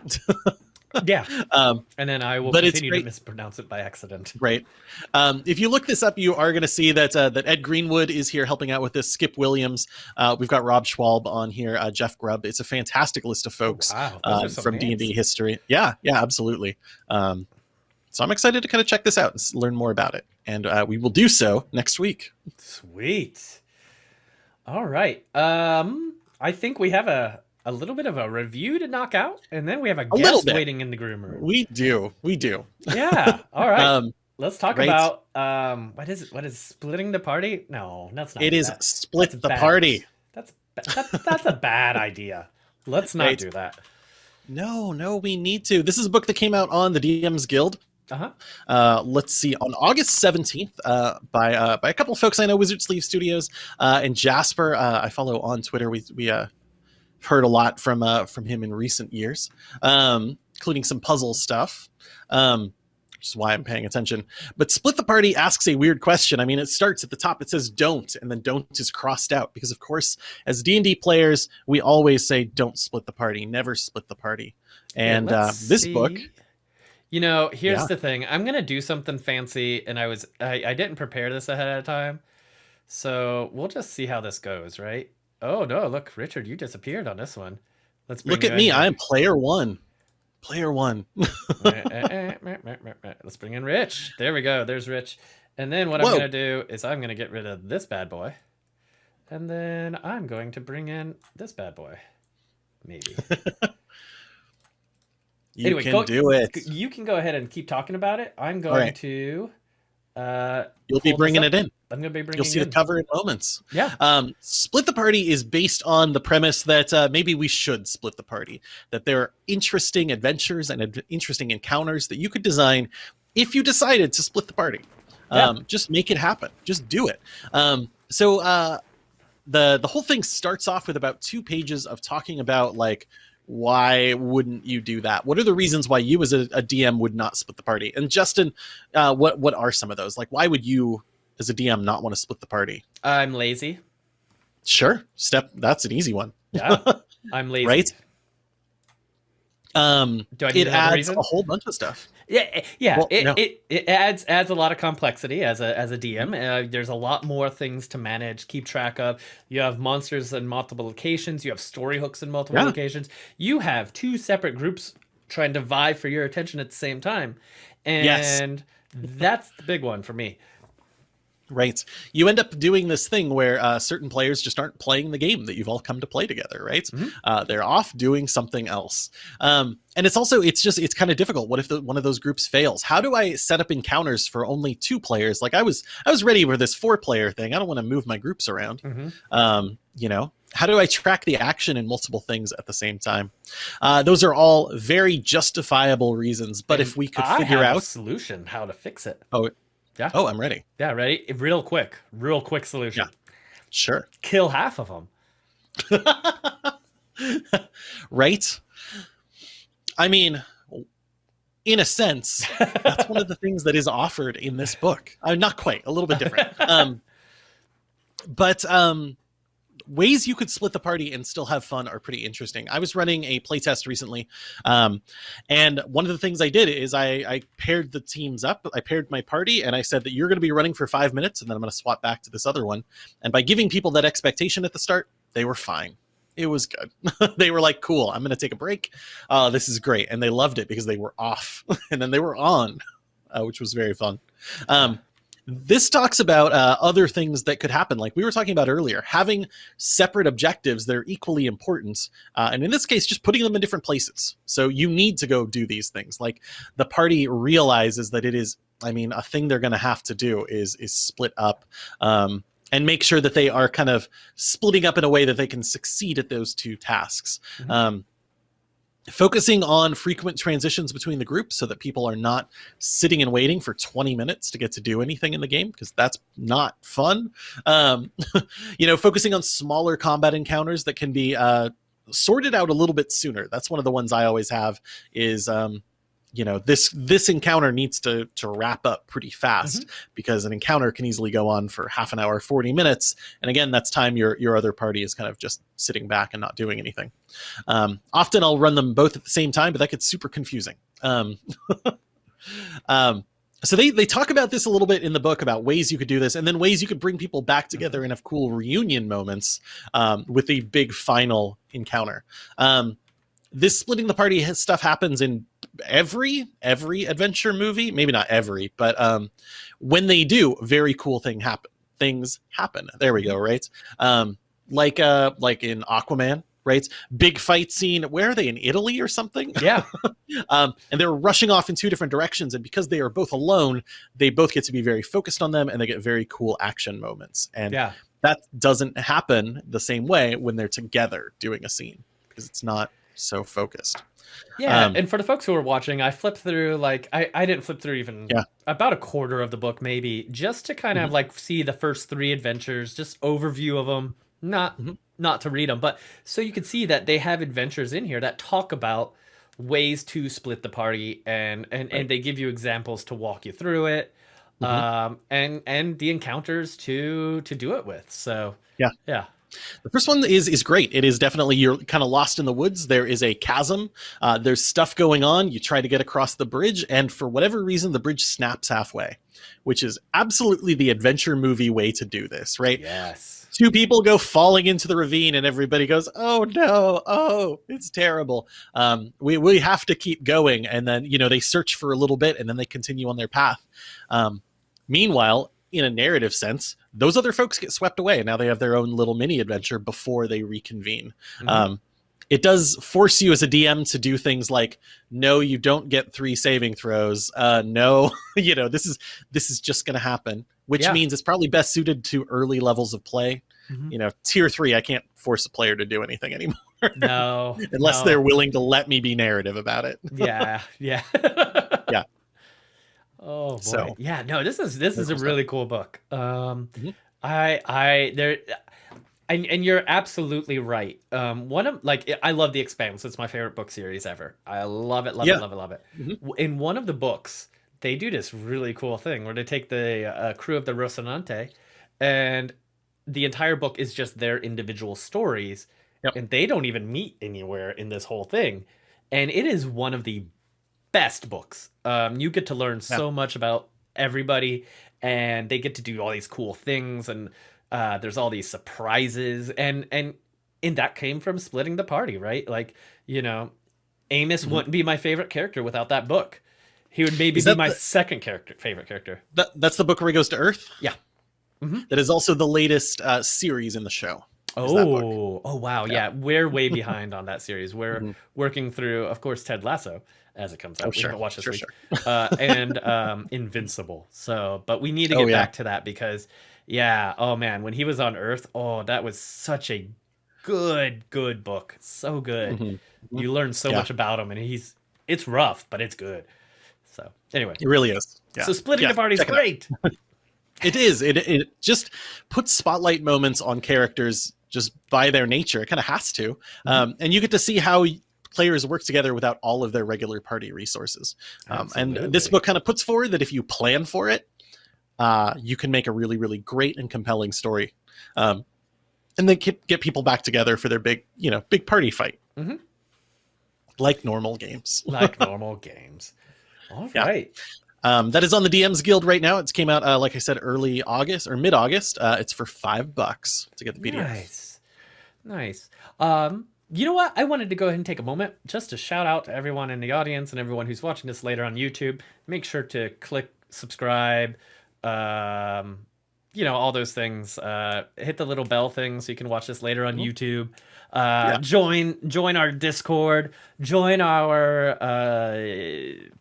yeah. Um, and then I will but continue to mispronounce it by accident. Right. Um, if you look this up, you are going to see that uh, that Ed Greenwood is here helping out with this. Skip Williams. Uh, we've got Rob Schwalb on here. Uh, Jeff Grubb. It's a fantastic list of folks Wow. uh, from D and D history. Yeah, yeah, absolutely. Um, so I'm excited to kind of check this out and learn more about it, and uh, we will do so next week. Sweet. All right. Um, I think we have a a little bit of a review to knock out, and then we have a, A guest waiting in the groom room. We do, we do. yeah. All right. Um, Let's talk great. about um what is it? What is splitting the party? No, that's not. it is that. split That's the bad. party. That's ba- that, that's a bad idea. Let's not Right. do that. No, no, we need to. This is a book that came out on the DM's Guild. Uh huh. uh, let's see, on August 17th, uh, by uh, by a couple of folks I know, Wizard Sleeve Studios uh, and Jasper. Uh, I follow on Twitter. We we uh, heard a lot from uh, from him in recent years, um, including some puzzle stuff. Um, which is why I'm paying attention. But Split the Party asks a weird question. I mean, it starts at the top. It says "don't," and then "don't" is crossed out because, of course, as D and D players, we always say "don't split the party," never split the party. And Yeah, uh, this book. You know, here's Yeah. the thing. I'm gonna do something fancy, and I was I, I didn't prepare this ahead of time, so we'll just see how this goes, right? Oh no! Look, Richard, you disappeared on this one. Let's bring look at me. I'm player one. Player one. Eh, eh, eh. Let's bring in Rich. There we go. There's Rich. And then what Whoa. I'm gonna do is I'm gonna get rid of this bad boy, and then I'm going to bring in this bad boy. Maybe. You Anyway, can go- do it. you can go ahead and keep talking about it. I'm going right. to. Uh, You'll be bringing it in. I'm gonna be bringing. You'll see the in. cover in moments. Yeah. Um, split the party is based on the premise that uh, maybe we should split the party. That there are interesting adventures and ad- interesting encounters that you could design if you decided to split the party. Yeah. Um, Just make it happen. Just do it. Um, so uh, the the whole thing starts off with about two pages of talking about like why wouldn't you do that? What are the reasons why you as a, a DM would not split the party? And Justin, uh, what what are some of those? Like, why would you as a DM not want to split the party? I'm lazy. Sure, step. That's an easy one, Yeah. I'm lazy. right? Um, Do I need it adds reason? a whole bunch of stuff. Yeah, eh, yeah. Well, it, no. it it adds adds a lot of complexity as a as a DM. Uh, there's a lot more things to manage, keep track of. You have monsters in multiple locations. You have story hooks in multiple Yeah. locations. You have two separate groups trying to vie for your attention at the same time, and Yes. that's the big one for me. Right. You end up doing this thing where uh, certain players just aren't playing the game that you've all come to play together, right? Mhm. Uh, they're off doing something else. Um, and it's also, it's just, it's kind of difficult. What if the, one of those groups fails? How do I set up encounters for only two players? Like I was, I was ready for this four player thing. I don't want to move my groups around. hmm um, you know how do i track the action in multiple things at the same time uh, those are all very justifiable reasons but if we could I figure have a out solution how to fix it. oh i'm ready Yeah, ready? Real quick, real quick solution. Yeah. sure Kill half of them. right i mean in a sense that's one of the things that is offered in this book uh, not quite a little bit different um, but um, ways you could split the party and still have fun are pretty interesting. I was running a playtest recently um, and one of the things i did is I, I paired the teams up i paired my party and i said that you're going to be running for five minutes and then i'm going to swap back to this other one. And by giving people that expectation at the start they were fine. It was good. They were like cool i'm going to take a break. Uh, this is great. And they loved it because they were off and then they were on uh, which was very fun. Um, this talks about uh, other things that could happen like we were talking about earlier having separate objectives that are equally important uh, and in this case just putting them in different places. So you need to go do these things. Like the party realizes that it is i mean a thing they're going to have to do is is split up um, and make sure that they are kind of splitting up in a way that they can succeed at those two tasks. Mhm. um, focusing on frequent transitions between the groups so that people are not sitting and waiting for 20 minutes to get to do anything in the game because that's not fun. Um, you know focusing on smaller combat encounters that can be uh, sorted out a little bit sooner. That's one of the ones i always have is um, you know this this encounter needs to to wrap up pretty fast Mm-hmm. because an encounter can easily go on for half an hour 40 minutes. And again that's time your your other party is kind of just sitting back and not doing anything. Um, often i'll run them both at the same time but that gets super confusing. Um, um, so they they talk about this a little bit in the book about ways you could do this and then ways you could bring people back together and have cool reunion moments um, with the big final encounter. Um, this splitting the party stuff happens in every every adventure movie. Maybe not every but um when they do very cool thing happen things happen. There we go right? Um like uh like in aquaman right? Big fight scene. Where are they in italy or something? Yeah. um and they're rushing off in two different directions and because they are both alone they both get to be very focused on them and they get very cool action moments. And Yeah. that doesn't happen the same way when they're together doing a scene because it's not so focused Yeah, Um, and for the folks who are watching, I flipped through like I, I didn't flip through even Yeah. about a quarter of the book maybe just to kind of Mhm. like see the first three adventures, just overview of them, not Mhm. not to read them, but so you can see that they have adventures in here that talk about ways to split the party and and Right. and they give you examples to walk you through it. Mhm. Um and and the encounters to to do it with. So Yeah. Yeah. The first one is is great. It is definitely you're kind of lost in the woods. There is a chasm. Uh, there's stuff going on. You try to get across the bridge, and for whatever reason, the bridge snaps halfway, which is absolutely the adventure movie way to do this, right? Yes. Two people go falling into the ravine, and everybody goes, "Oh no! Oh, it's terrible." Um, we we have to keep going, and then you know they search for a little bit, and then they continue on their path. Um, meanwhile, in a narrative sense, those other folks get swept away, and now they have their own little mini adventure before they reconvene. Mhm. Um, it does force you as a DM to do things like, no, you don't get three saving throws. Uh, no, you know this is this is just going to happen, which Yeah. means it's probably best suited to early levels of play. Mhm. You know, tier three, I can't force a player to do anything anymore No. unless no. they're willing to let me be narrative about it. yeah Yeah. oh boy So- yeah no this is this is a really cool book um Mhm. i i there and, and you're absolutely right um one of like i love the expanse it's my favorite book series ever i love it love Yeah. it love it love it Mhm. In one of the books they do this really cool thing where they take the uh, crew of the rocinante and the entire book is just their individual stories Yep. and they don't even meet anywhere in this whole thing and it is one of the best books um, you get to learn so much about everybody and they get to do all these cool things and uh, there's all these surprises and and and that came from splitting the party right like you know amos Mhm. wouldn't be my favorite character without that book he would maybe be my the- second character favorite character That, that's the book where he goes to Earth. Yeah. Mhm. That is also the latest uh, series in the show. is that book. Oh, oh wow, Yeah. yeah. We're way behind on that series. We're Mhm. working through, of course, Ted Lasso as it comes out. Oh, we sure, haven't watched this sure, week. uh, and um, Invincible. So, but we need to Oh, get yeah. back to that because, yeah, oh man, when he was on Earth, oh, that was such a good, good book. So good. Mhm. You learn so Yeah. much about him, and he's it's rough, but it's good. So, anyway, It really is. Yeah. so splitting the party is it great. It is. It it just puts spotlight moments on characters just by their nature. It kind of has to, Mm-hmm. um, and you get to see how players work together without all of their regular party resources. Um, and this book kind of puts forward that if you plan for it, uh, you can make a really, really great and compelling story, um, and then get, get people back together for their big, you know, big party fight, Mhm. like normal games. like normal games. All right. Yeah. Um, that is on the DM's Guild right now. It's came out, uh, like I said, early August or mid August. Uh, it's for five bucks to get the PDF. Nice. Nice. Um, you know what? I wanted to go ahead and take a moment just to shout out to everyone in the audience and everyone who's watching this later on YouTube. Make sure to click subscribe. Um, you know, all those things. Uh, hit the little bell thing so you can watch this later on Mhm. YouTube. Uh, Yeah. join join our Discord, join our uh,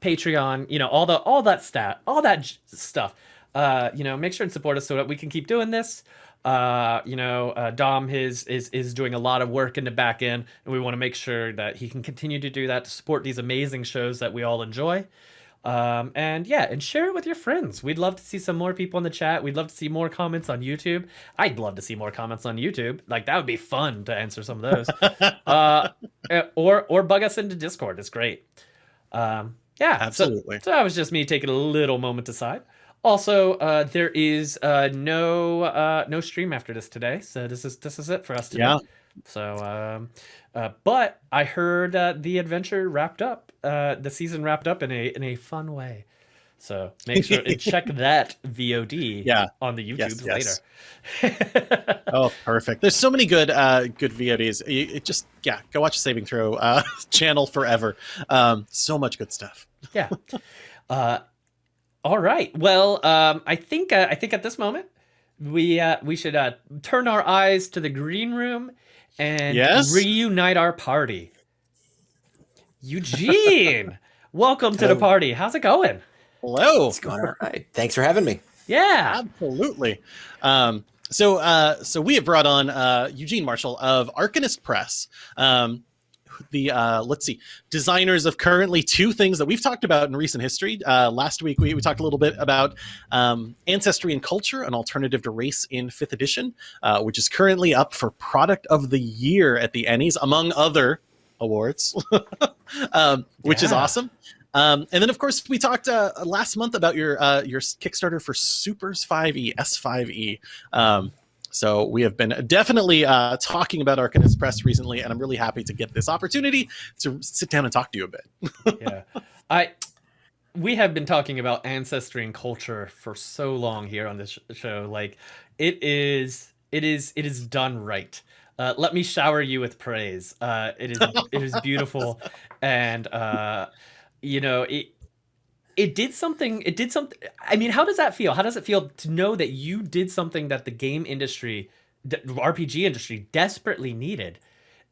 Patreon, you know, all the all that stat, all that j- stuff. Uh, you know, make sure and support us so that we can keep doing this. Uh, you know, uh, Dom his is is doing a lot of work in the back end, and we want to make sure that he can continue to do that to support these amazing shows that we all enjoy. Um, and yeah, and share it with your friends. We'd love to see some more people in the chat. We'd love to see more comments on YouTube. I'd love to see more comments on YouTube. Like that would be fun to answer some of those. uh, eh, or or bug us into Discord. It's great. Um, Yeah, absolutely. So, so that was just me taking a little moment aside. Also, uh, there is uh, no uh, no stream after this today, so this is this is it for us today. Yeah. So, um, uh, but I heard uh, the adventure wrapped up, uh, the season wrapped up in a in a fun way. So make sure and check that VOD Yeah. on the YouTube yes. later. Oh, perfect. There's so many good uh good VODs. It just yeah, go watch Saving Throw uh channel forever. Um so much good stuff. yeah. Uh, all right. Well, um, I think uh, I think at this moment we uh, we should uh, turn our eyes to the green room and Yes? reunite our party. Eugene, welcome to the party. How's it going? Hello. It's going all right. Thanks for having me. Yeah. Absolutely. Um, so, uh, so we have brought on uh, Eugene Marshall of Arcanist Press. Um, the uh, let's see, designers of currently two things that we've talked about in recent history. Uh, last week we, we talked a little bit about um, ancestry and culture, an alternative to race in fifth edition, uh, which is currently up for product of the year at the Ennies, among other awards, um, which is awesome. Um, and then, of course, we talked uh, last month about your uh, your Kickstarter for Supers 5e S5e. Um, so we have been definitely uh, talking about Arcanist Press recently, and I'm really happy to get this opportunity to sit down and talk to you a bit. yeah. I we have been talking about ancestry and culture for so long here on this show. Like it is it is it is done right. Uh, let me shower you with praise. Uh, it is it is beautiful, and uh, you know it. It did something. It did something. I mean, how does that feel? How does it feel to know that you did something that the game industry, the RPG industry, desperately needed,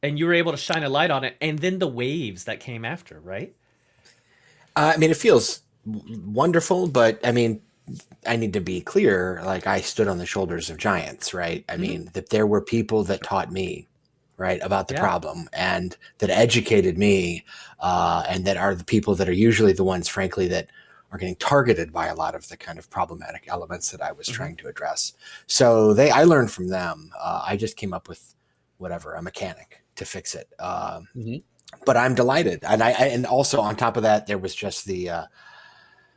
and you were able to shine a light on it, and then the waves that came after, right? Uh, I mean, it feels wonderful, but I mean, I need to be clear. Like, I stood on the shoulders of giants, right? I Mhm. mean, that there were people that taught me, right, about the Yeah. problem and that educated me, uh, and that are the people that are usually the ones, frankly, that are getting targeted by a lot of the kind of problematic elements that I was Mhm. trying to address. So they, I learned from them. Uh, I just came up with whatever a mechanic to fix it. Um, Mhm. but I'm delighted, and I, I and also on top of that, there was just the uh,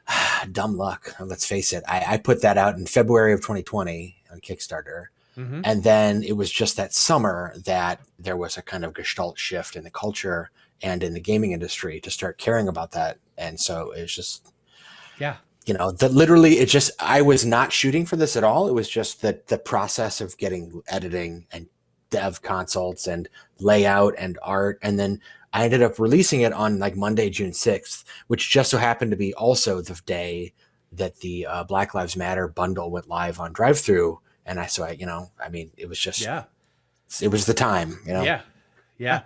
dumb luck. Let's face it. I, I put that out in February of 2020 on Kickstarter, Mm-hmm. and then it was just that summer that there was a kind of gestalt shift in the culture and in the gaming industry to start caring about that. And so it's just Yeah. you know that literally it just i was not shooting for this at all it was just that the process of getting editing and dev consults and layout and art and then i ended up releasing it on like monday june 6th which just so happened to be also the day that the uh, black lives matter bundle went live on drive through and i so i you know i mean it was just Yeah. it was the time you know Yeah. Yeah.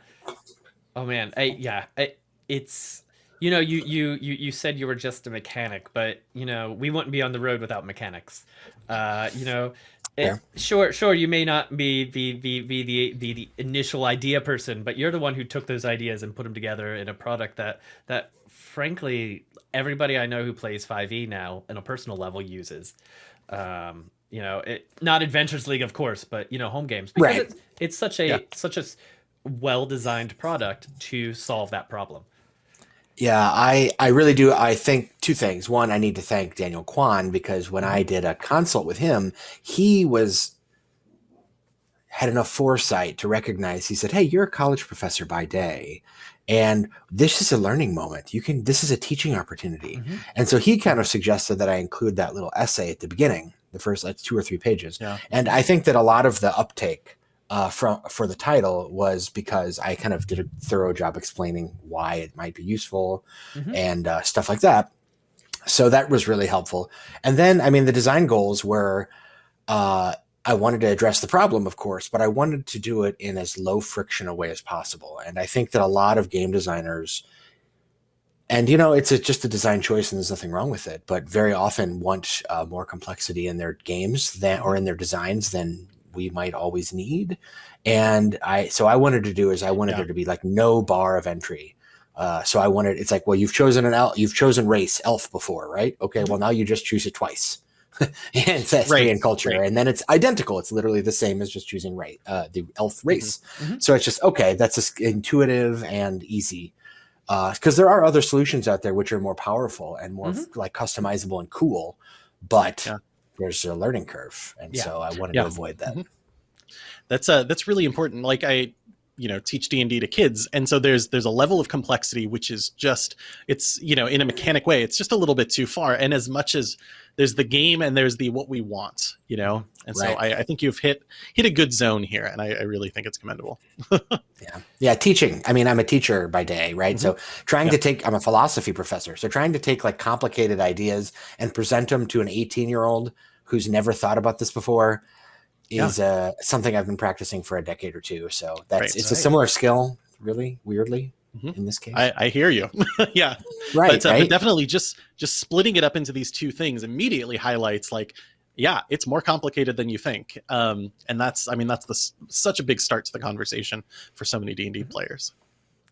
Oh man. I, yeah. I, it's you know you you you you said you were just a mechanic, but you know we wouldn't be on the road without mechanics. Uh, you know. it- sure, sure. You may not be be be the be the initial idea person, but you're the one who took those ideas and put them together in a product that that frankly everybody I know who plays 5e now on a personal level uses. Um, you know, it not Adventurers League, of course, but you know, home games because Right. it's, it's such a Yeah. such a well designed product to solve that problem. Yeah, I I really do. I think two things. One, I need to thank Daniel Kwan because when I did a consult with him, he was had enough foresight to recognize. He said, "Hey, you're a college professor by day, and this is a learning moment. You can. This is a teaching opportunity." Mhm. And so he kind of suggested that I include that little essay at the beginning, the first like two or three pages. Yeah. And I think that a lot of the uptake uh, from for the title was because I kind of did a thorough job explaining why it might be useful Mhm. and uh, stuff like that. So that was really helpful. And then, I mean, the design goals were uh, I wanted to address the problem, of course, but I wanted to do it in as low friction a way as possible. And I think that a lot of game designers, and you know, it's a, just a design choice, and there's nothing wrong with it. But very often want uh, more complexity in their games than or in their designs than we might always need. And I, so I wanted to do is I wanted Yeah. there to be like no bar of entry. Uh, so I wanted it's like, well, you've chosen an elf, you've chosen race elf before, right? Okay, well now you just choose it twice. and it's history Right, and culture, right. and then it's identical. It's literally the same as just choosing right uh, the elf race. Mhm. So it's just okay. That's just intuitive and easy. Because there are other solutions out there which are more powerful and more Mhm. like customizable and cool, but Yeah. there's a learning curve, and Yeah. so I wanted Yeah. to avoid that. Mhm. that's uh that's really important like i you know teach d&d to kids and so there's there's a level of complexity which is just it's you know in a mechanic way it's just a little bit too far and as much as there's the game and there's the what we want you know and so I, I think you've hit hit a good zone here and i, I really think it's commendable Yeah. Yeah. Teaching. I mean, I'm a teacher by day, right? So trying to take, I'm a philosophy professor. So trying to take like complicated ideas and present them to an 18 year old who's never thought about this before is uh, something I've been practicing for a decade or two. So that's, Right. it's a similar skill, really weirdly. In this case. i, I hear you yeah right. but, uh, right. but definitely just just splitting it up into these two things immediately highlights like yeah it's more complicated than you think um, and that's i mean that's the, such a big start to the conversation for so many d&d players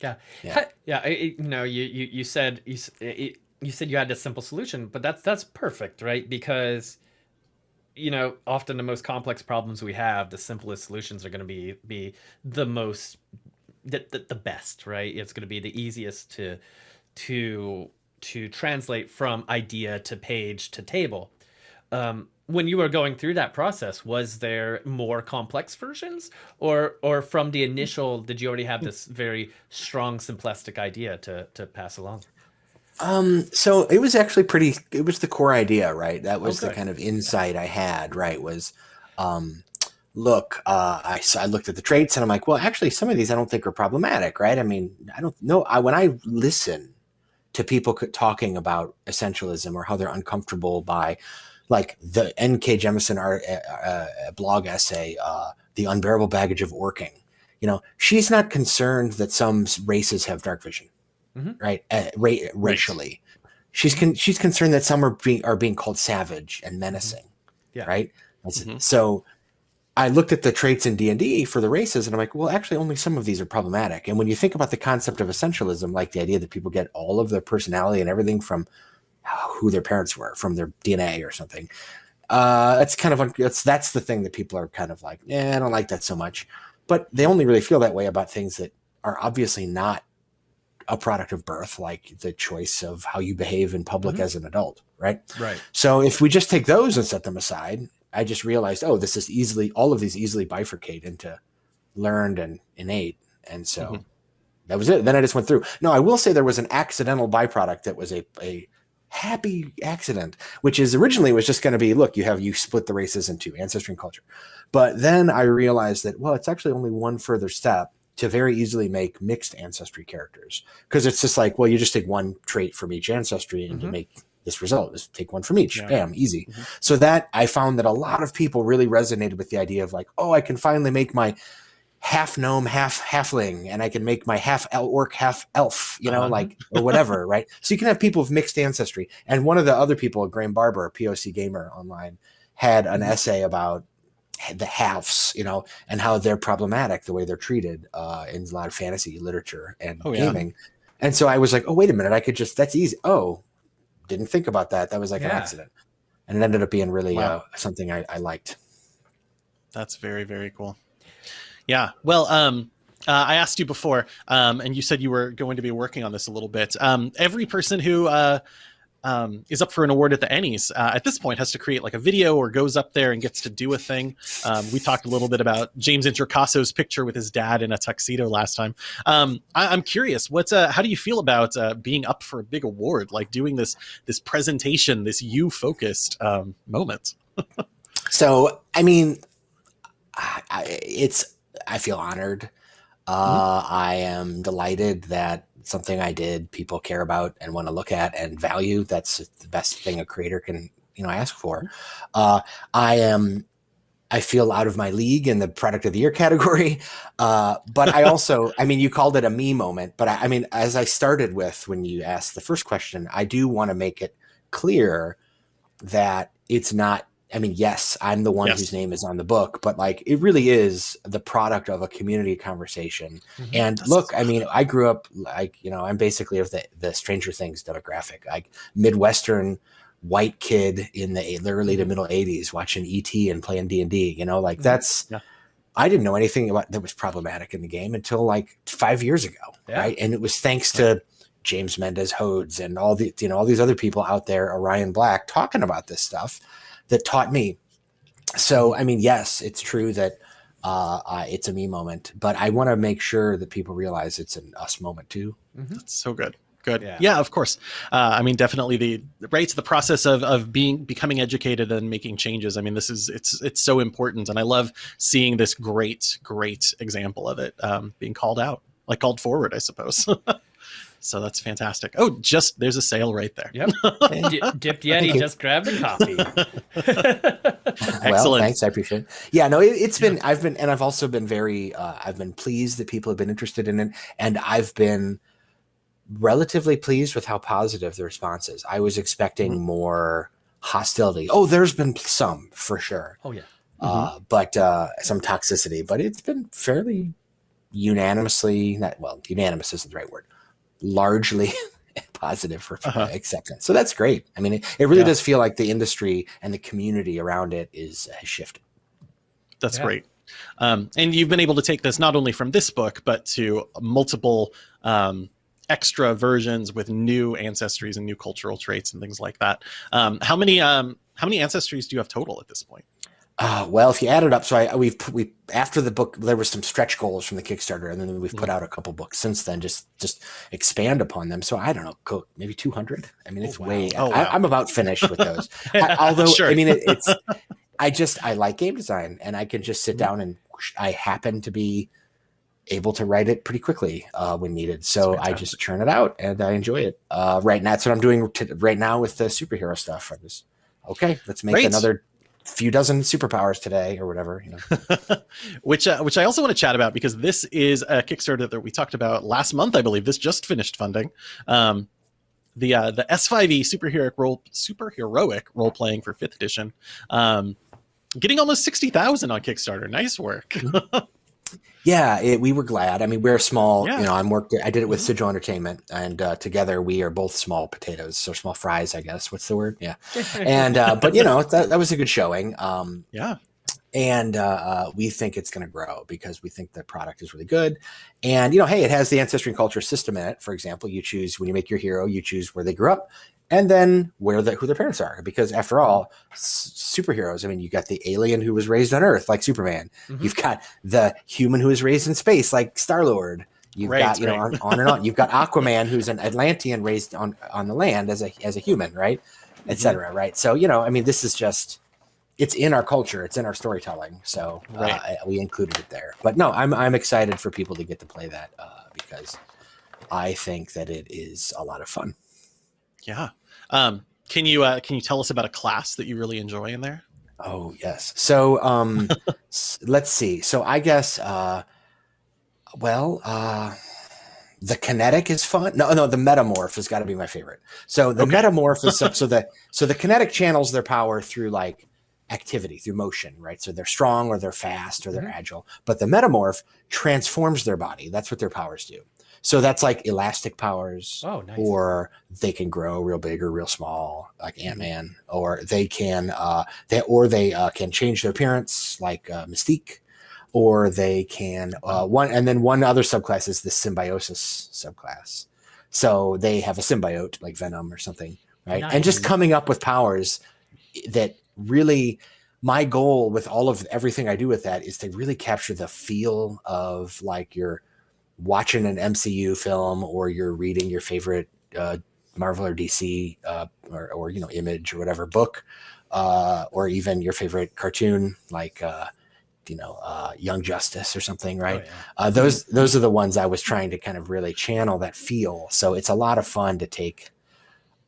Yeah, Yeah. yeah. yeah I, I- you know, you you you said you it, you said you had a simple solution, but that's that's perfect, right? Because you know, often the most complex problems we have, the simplest solutions are going to be be the most the, the, the best, right? It's going to be the easiest to to to translate from idea to page to table. Um, when you were going through that process, was there more complex versions, or or from the initial, did you already have this very strong simplistic idea to to pass along? Um, so it was actually pretty, it was the core idea, right? That was the kind of insight I had, right? Was, um, look, uh, I, I looked at the traits and I'm like, well, actually, some of these I don't think are problematic, right? I mean, I don't know. I, when I listen to people c- talking about essentialism or how they're uncomfortable by, like the N.K. Jemisin art, uh, uh, blog essay, uh, "The Unbearable Baggage of Orcing." You know, she's not concerned that some races have dark vision, Mhm. right? Uh, ra- racially, she's con- she's concerned that some are being are being called savage and menacing, Yeah. right? That's- Mhm. So I looked at the traits in D and D for the races, and I'm like, well, actually, only some of these are problematic. And when you think about the concept of essentialism, like the idea that people get all of their personality and everything from who their parents were, from their DNA or something, uh, that's kind of that's that's the thing that people are kind of like, yeah, I don't like that so much. But they only really feel that way about things that are obviously not a product of birth, like the choice of how you behave in public Mhm. as an adult, right? Right. So if we just take those and set them aside, I just realized, oh, this is easily all of these easily bifurcate into learned and innate, and so Mhm. that was it. Then I just went through. No, I will say there was an accidental byproduct that was a a happy accident, which is originally was just going to be, look, you have you split the races into ancestry and culture, but then I realized that well, it's actually only one further step to very easily make mixed ancestry characters because it's just like, well, you just take one trait from each ancestry and you Mhm. make this result. Just take one from each. Yeah. Bam, easy. Mhm. So that I found that a lot of people really resonated with the idea of like, oh, I can finally make my half gnome, half halfling, and I can make my half orc, half elf, you know, Uh-huh. like or whatever, right? So you can have people of mixed ancestry. And one of the other people, Graeme Barber, POC gamer online, had an Mhm. essay about the halves, you know, and how they're problematic the way they're treated uh, in a lot of fantasy literature and Oh, yeah. gaming. And so I was like, oh, wait a minute, I could just that's easy. Oh, didn't think about that. That was like an accident. And it ended up being really Wow. uh, something I, I liked. That's very very cool. Yeah. Well, um, uh, I asked you before, um, and you said you were going to be working on this a little bit. Um, every person who uh, um, is up for an award at the Ennies uh, at this point has to create like a video or goes up there and gets to do a thing. Um, we talked a little bit about James Introcasso's picture with his dad in a tuxedo last time. Um, I, I'm curious, what's uh, how do you feel about uh, being up for a big award, like doing this this presentation, this you focused um, moment? So, I mean, I, I, it's I feel honored. Uh, I am delighted that something I did people care about and want to look at and value. That's the best thing a creator can you know ask for. Uh, I am. I feel out of my league in the product of the year category. Uh, but I also, I mean, you called it a me moment, but I, I mean, as I started with when you asked the first question, I do want to make it clear that it's not I mean, yes, I'm the one Yes. whose name is on the book, but like it really is the product of a community conversation. Mhm. And That's- look, I mean, I grew up like, you know, I'm basically of the, the Stranger Things demographic, like Midwestern white kid in the early to middle 80s watching ET and playing D&D, you know, like Mhm. that's Yeah. I didn't know anything about that was problematic in the game until like 5 years ago, Yeah. right? And it was thanks to James Mendez Hodes and all the you know all these other people out there, Orion Black, talking about this stuff that taught me. So I mean, yes, it's true that uh, uh, it's a me moment, but I want to make sure that people realize it's an us moment too. That's so good. Good. Yeah. Yeah, of course. Uh, I mean, definitely the right to the process of of being becoming educated and making changes. I mean, this is it's it's so important, and I love seeing this great great example of it um, being called out, like called forward, I suppose. so that's fantastic. Oh, just there's a sale right there. Yep. D- Dipped Thank Yeti you. just grabbed a copy. well, Excellent. thanks. I appreciate it. Yeah, no, it, it's been, I've been, and I've also been very, uh, I've been pleased that people have been interested in it. And I've been relatively pleased with how positive the response is. I was expecting Mm-hmm. more hostility. Oh, there's been some for sure. oh yeah. Uh, but uh, some toxicity, but it's been fairly unanimously, not, well, unanimous isn't the right word, largely positive for Uh-huh. acceptance. So that's great. I mean, it, it really Yeah. does feel like the industry and the community around it is has shifted. That's Yeah. great. Um, and you've been able to take this not only from this book, but to multiple um, extra versions with new ancestries and new cultural traits and things like that. Um, how many um, how many ancestries do you have total at this point? Uh, well, if you add it up, so I we've we after the book there was some stretch goals from the Kickstarter, and then we've put out a couple books since then. Just just expand upon them. So I don't know, maybe two hundred. I mean, it's wow. way. Oh, I, wow. I'm about finished with those. I, although Sure. I mean, it, it's I just I like game design, and I can just sit Mhm. down and I happen to be able to write it pretty quickly uh, when needed. So I just churn it out, and I enjoy it. Uh, right, now, that's what I'm doing t- right now with the superhero stuff. I'm just okay, let's make Great. another few dozen superpowers today or whatever. You know. which uh, which I also want to chat about because this is a Kickstarter that we talked about last month. I believe this just finished funding. Um, the uh, the S5e superheroic role superheroic role playing for fifth edition, um, getting almost sixty thousand on Kickstarter. Nice work. Yeah, it, we were glad. I mean, we're small. Yeah. Mm-hmm. You know, I'm worked. I did it with Sigil Entertainment, and uh, together we are both small potatoes, so small fries, I guess. What's the word? Yeah. And uh, but you know that, that was a good showing. Um, yeah, and uh, uh, we think it's going to grow because we think the product is really good. And you know, hey, it has the ancestry and culture system in it. For example, you choose when you make your hero, you choose where they grew up, and then where the who their parents are. Because after all, s- superheroes. I mean, you got the alien who was raised on Earth, like Superman. Mhm. You've got the human who was raised in space, like Star Lord. You've Right, got you know on, on and on. You've got Aquaman, who's an Atlantean raised on on the land as a as a human, right, Mm-hmm. etc. Right. So you know, I mean, this is just it's in our culture, it's in our storytelling. So uh, Right. I- we included it there. But no, I'm I'm excited for people to get to play that uh, because I think that it is a lot of fun. Yeah. Um, can you uh, can you tell us about a class that you really enjoy in there? Oh yes. So um let's see. So I guess uh well uh the kinetic is fun. No, no, the metamorph has got to be my favorite. So the Okay. metamorph is so, so the so the kinetic channels their power through like activity, through motion, right? So they're strong or they're fast or they're Mhm. agile. But the metamorph transforms their body. That's what their powers do. So that's like elastic powers oh, nice. or they can grow real big or real small like ant-man or they can uh they or they uh, can change their appearance like uh, mystique or they can uh one and then one other subclass is the symbiosis subclass. So they have a symbiote like venom or something right? And just coming up with powers that really my goal with all of everything i do with that is to really capture the feel of like your watching an MCU film or you're reading your favorite uh, Marvel or DC uh, or, or you know Image or whatever book, uh, or even your favorite cartoon like uh, you know uh, Young Justice or something, right? Oh, yeah. Uh, those those are the ones I was trying to kind of really channel that feel. So it's a lot of fun to take.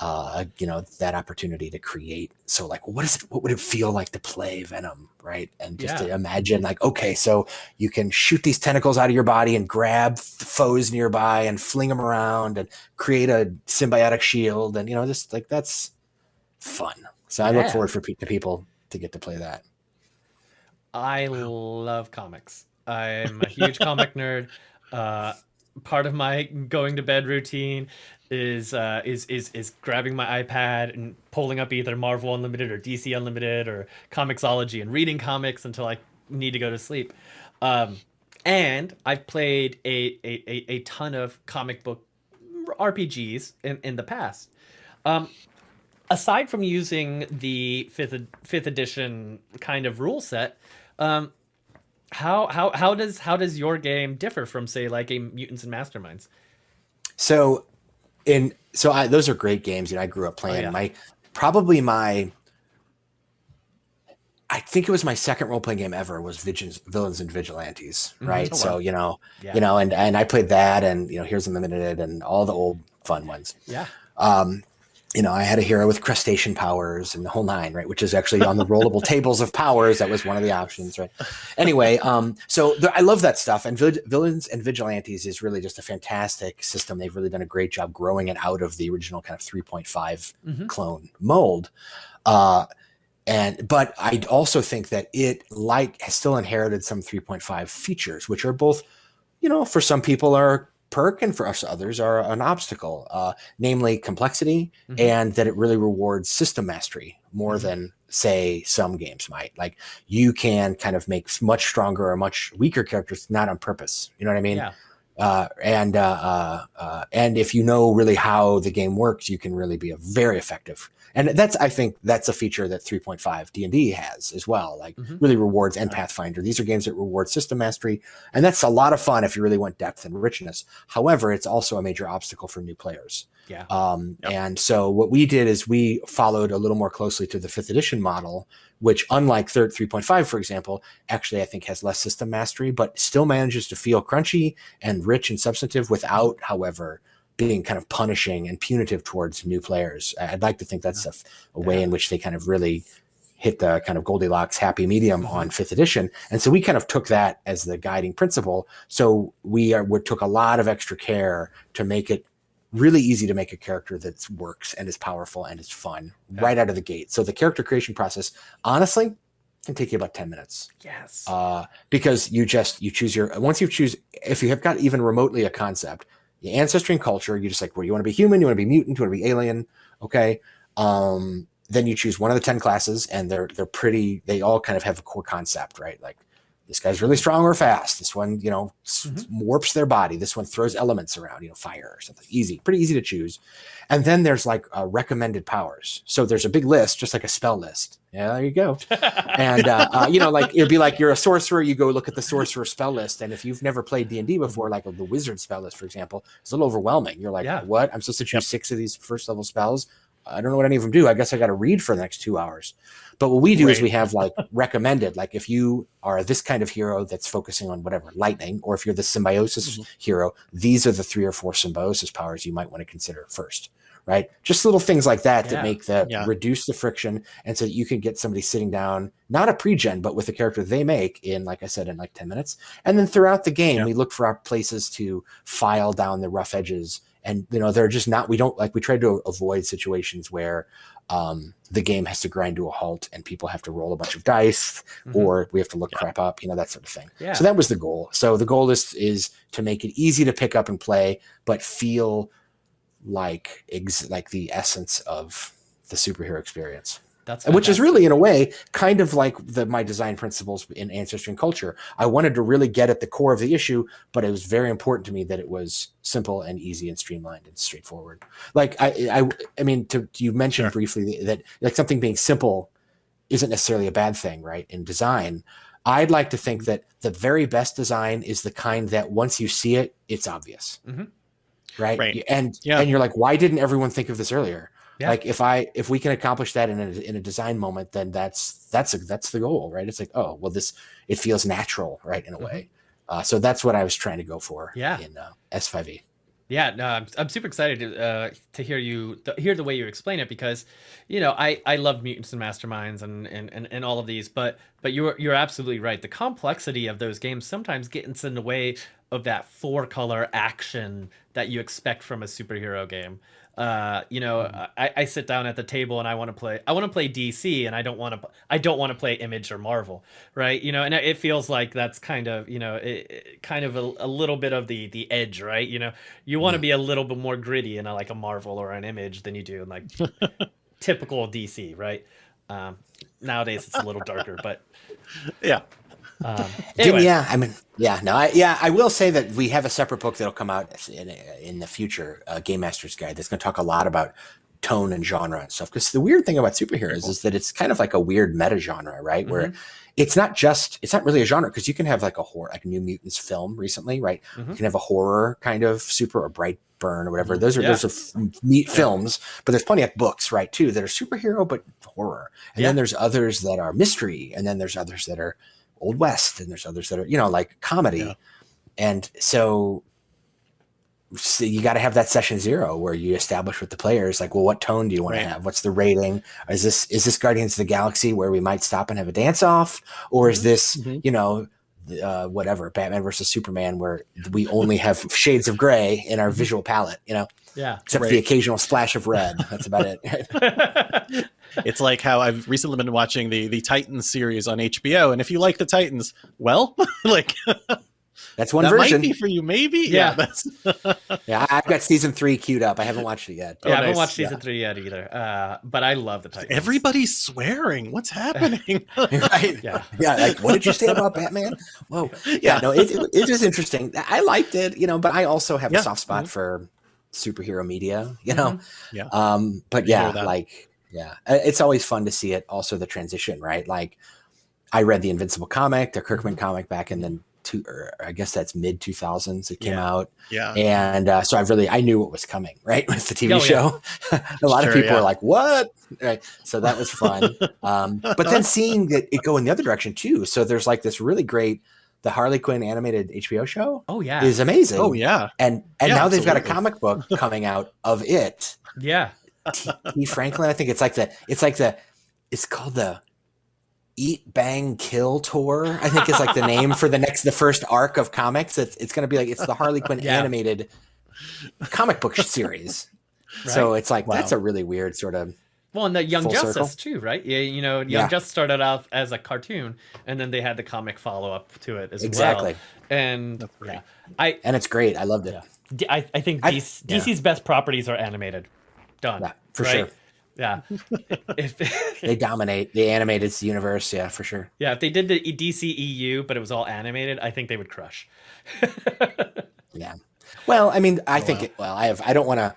Uh, you know that opportunity to create. So, like, what is it? What would it feel like to play Venom, right? And just to imagine, like, okay, so you can shoot these tentacles out of your body and grab foes nearby and fling them around and create a symbiotic shield and you know just like that's fun so i look forward for pe- to people to get to play that I love comics. I'm a huge comic nerd. Uh, part of my going to bed routine is uh, is is is grabbing my iPad and pulling up either Marvel Unlimited or DC Unlimited or Comixology and reading comics until I need to go to sleep. Um, and I've played a, a, a, ton of comic book RPGs in, in the past. Um, aside from using the fifth fifth edition kind of rule set, um, how how how does how does your game differ from say like a Mutants and Masterminds? So, in so I, those are great games, and I grew up playing. Oh, yeah. My probably my I think it was my second role playing game ever was Villains and Vigilantes, mm-hmm. right? Mm-hmm. Oh. So you know, yeah. you know, and and I played that, and you know, Heroes Unlimited, and all the old fun ones. Yeah. Um, you know, I had a hero with crustacean powers and the whole nine, right? Which is actually on the rollable tables of powers. That was one of the options, right? Anyway, um, so I love that stuff. And villains and vigilantes is really just a fantastic system. They've really done a great job growing it out of the original kind of 3.5 mm-hmm. clone mold. Uh, and but I also think that it like has still inherited some 3.5 features, which are both, you know, for some people are perk and for us others are an obstacle, uh, namely complexity mm-hmm. and that it really rewards system mastery more mm-hmm. than say some games might. Like you can kind of make much stronger or much weaker characters not on purpose. You know what I mean? Yeah. Uh, and uh, uh, uh and if you know really how the game works, you can really be a very effective and that's i think that's a feature that 3.5 d&d has as well like mm-hmm. really rewards and pathfinder. These are games that reward system mastery and that's a lot of fun if you really want depth and richness. However it's also a major obstacle for new players. Yeah. Um, yep. and so what we did is we followed a little more closely to the fifth edition model which unlike third 3.5 for example actually i think has less system mastery but still manages to feel crunchy and rich and substantive without however being kind of punishing and punitive towards new players. I'd like to think that's a, a way in which they kind of really hit the kind of Goldilocks happy medium mm-hmm. on fifth edition. And so we kind of took that as the guiding principle. So we, are, we took a lot of extra care to make it really easy to make a character that works and is powerful and is fun yeah. right out of the gate. So the character creation process, honestly, can take you about 10 minutes. Yes. Uh, because you just, you choose your, once you choose, if you have got even remotely a concept, ancestry and culture. You just like where you want to be human, you want to be mutant, you want to be alien. Okay. Um, then you choose one of the 10 classes and they're, they're pretty, they all kind of have a core concept, right? Like this guy's really strong or fast. This one, you know, mm-hmm. warps their body. This one throws elements around, you know, fire or something. Easy, pretty easy to choose. And then there's like uh, recommended powers. So there's a big list, just like a spell list. Yeah, there you go. and uh, uh, you know, like it'd be like you're a sorcerer. You go look at the sorcerer spell list, and if you've never played D and D before, like the wizard spell list, for example, it's a little overwhelming. You're like, yeah. what? I'm supposed to choose yep. six of these first level spells. I don't know what any of them do. I guess I got to read for the next two hours. But what we do right. is we have like recommended, like if you are this kind of hero that's focusing on whatever lightning, or if you're the symbiosis mm-hmm. hero, these are the three or four symbiosis powers you might want to consider first. Right, just little things like that yeah. that make the yeah. reduce the friction, and so that you can get somebody sitting down, not a pre-gen, but with a character they make in, like I said, in like ten minutes. And then throughout the game, yeah. we look for our places to file down the rough edges and you know they're just not we don't like we try to avoid situations where um, the game has to grind to a halt and people have to roll a bunch of dice mm-hmm. or we have to look yeah. crap up you know that sort of thing yeah. so that was the goal so the goal is is to make it easy to pick up and play but feel like ex- like the essence of the superhero experience that's which is really, in a way, kind of like the, my design principles in ancestry and culture. I wanted to really get at the core of the issue, but it was very important to me that it was simple and easy and streamlined and straightforward. Like I, I, I mean, to, you mentioned sure. briefly that like something being simple isn't necessarily a bad thing, right? In design, I'd like to think that the very best design is the kind that once you see it, it's obvious. Mm-hmm. Right? right? And yeah. and you're like, why didn't everyone think of this earlier? Yeah. Like if I if we can accomplish that in a in a design moment, then that's that's a, that's the goal, right? It's like oh well, this it feels natural, right, in a mm-hmm. way. Uh, so that's what I was trying to go for. Yeah. In uh, S5e. Yeah, no, I'm, I'm super excited to uh, to hear you th- hear the way you explain it because, you know, I, I love mutants and masterminds and, and, and, and all of these, but but you're you're absolutely right. The complexity of those games sometimes gets in the way of that four color action that you expect from a superhero game. Uh, you know, mm-hmm. I, I sit down at the table and I want to play. I want to play DC, and I don't want to. I don't want to play Image or Marvel, right? You know, and it feels like that's kind of you know, it, it, kind of a, a, little bit of the the edge, right? You know, you want to be a little bit more gritty in a, like a Marvel or an Image than you do in like typical DC, right? Um, nowadays it's a little darker, but yeah. Um, anyway, yeah, I mean, yeah, no, I, yeah, I will say that we have a separate book that'll come out in, in the future, uh, Game Master's Guide, that's going to talk a lot about tone and genre and stuff. Because the weird thing about superheroes is that it's kind of like a weird meta genre, right? Where it's not just, it's not really a genre because you can have like a horror, like a New Mutants film recently, right? Mhm. You can have a horror kind of super or bright burn or whatever. Mhm. Those are Yeah. those are neat films, but there's plenty of books, right? Too that are superhero but horror, and Yeah. then there's others that are mystery, and then there's others that are old west, and there's others that are you know like comedy, Yeah. and so. So you got to have that session zero where you establish with the players like, well, what tone do you want Right. to have? What's the rating? Is this is this Guardians of the Galaxy where we might stop and have a dance off, or is this Mhm. you know uh, whatever Batman versus Superman where we only have shades of gray in our visual palette, you know, yeah. except for Right. the occasional splash of red. That's about it. It's like how I've recently been watching the the Titans series on HBO, and if you like the Titans, well, like That's one that version. might be for you, maybe. Yeah. that's Yeah, I- I've got season three queued up. I haven't watched it yet. yeah, I Oh, haven't nice. watched season Yeah. three yet either. Uh, but I love the Titans. everybody's swearing. What's happening? right? Yeah. Yeah. Like, what did you say about Batman? Whoa. Yeah. No, it, it, it is interesting. I liked it, you know, but I also have Yeah. a soft spot for superhero media, you know? Yeah. Um, but yeah, like, yeah, Uh, it's always fun to see it. Also, the transition, right? Like, I read the Invincible comic, the Kirkman comic back in the two, or I guess that's mid 2000s. It came Yeah. out. Yeah. and uh, so I really I knew what was coming, right, with the TV Oh, yeah. show. a lot Sure, of people yeah. were like, "What?" Right, so that was fun. um, but then seeing that it go in the other direction too. So there's like this really great the Harley Quinn animated HBO show Oh yeah. is amazing. Oh yeah. and and Yeah, now they've got a comic book coming out of it. yeah. T. T. Franklin, I think it's like the it's like the it's called the Eat Bang Kill Tour. I think is like the name for the next the first arc of comics. It's it's going to be like it's the Harley Quinn Yeah. animated comic book series. So it's like Wow. that's a really weird sort of Well, and the Young Full Justice circle. too, right? Yeah, you know, Young Yeah. Justice started off as a cartoon, and then they had the comic follow up to it as exactly, well. And yeah, I, and it's great. I loved it. Yeah. D- I, I think I- yeah. DC's best properties are animated. Done. Yeah, for right? sure. Yeah. if They dominate the animated universe. Yeah, for sure. yeah, if they did the DC EU, but it was all animated, I think they would crush. Yeah. Well, I mean, I Oh, think wow. it, well, I have I don't want to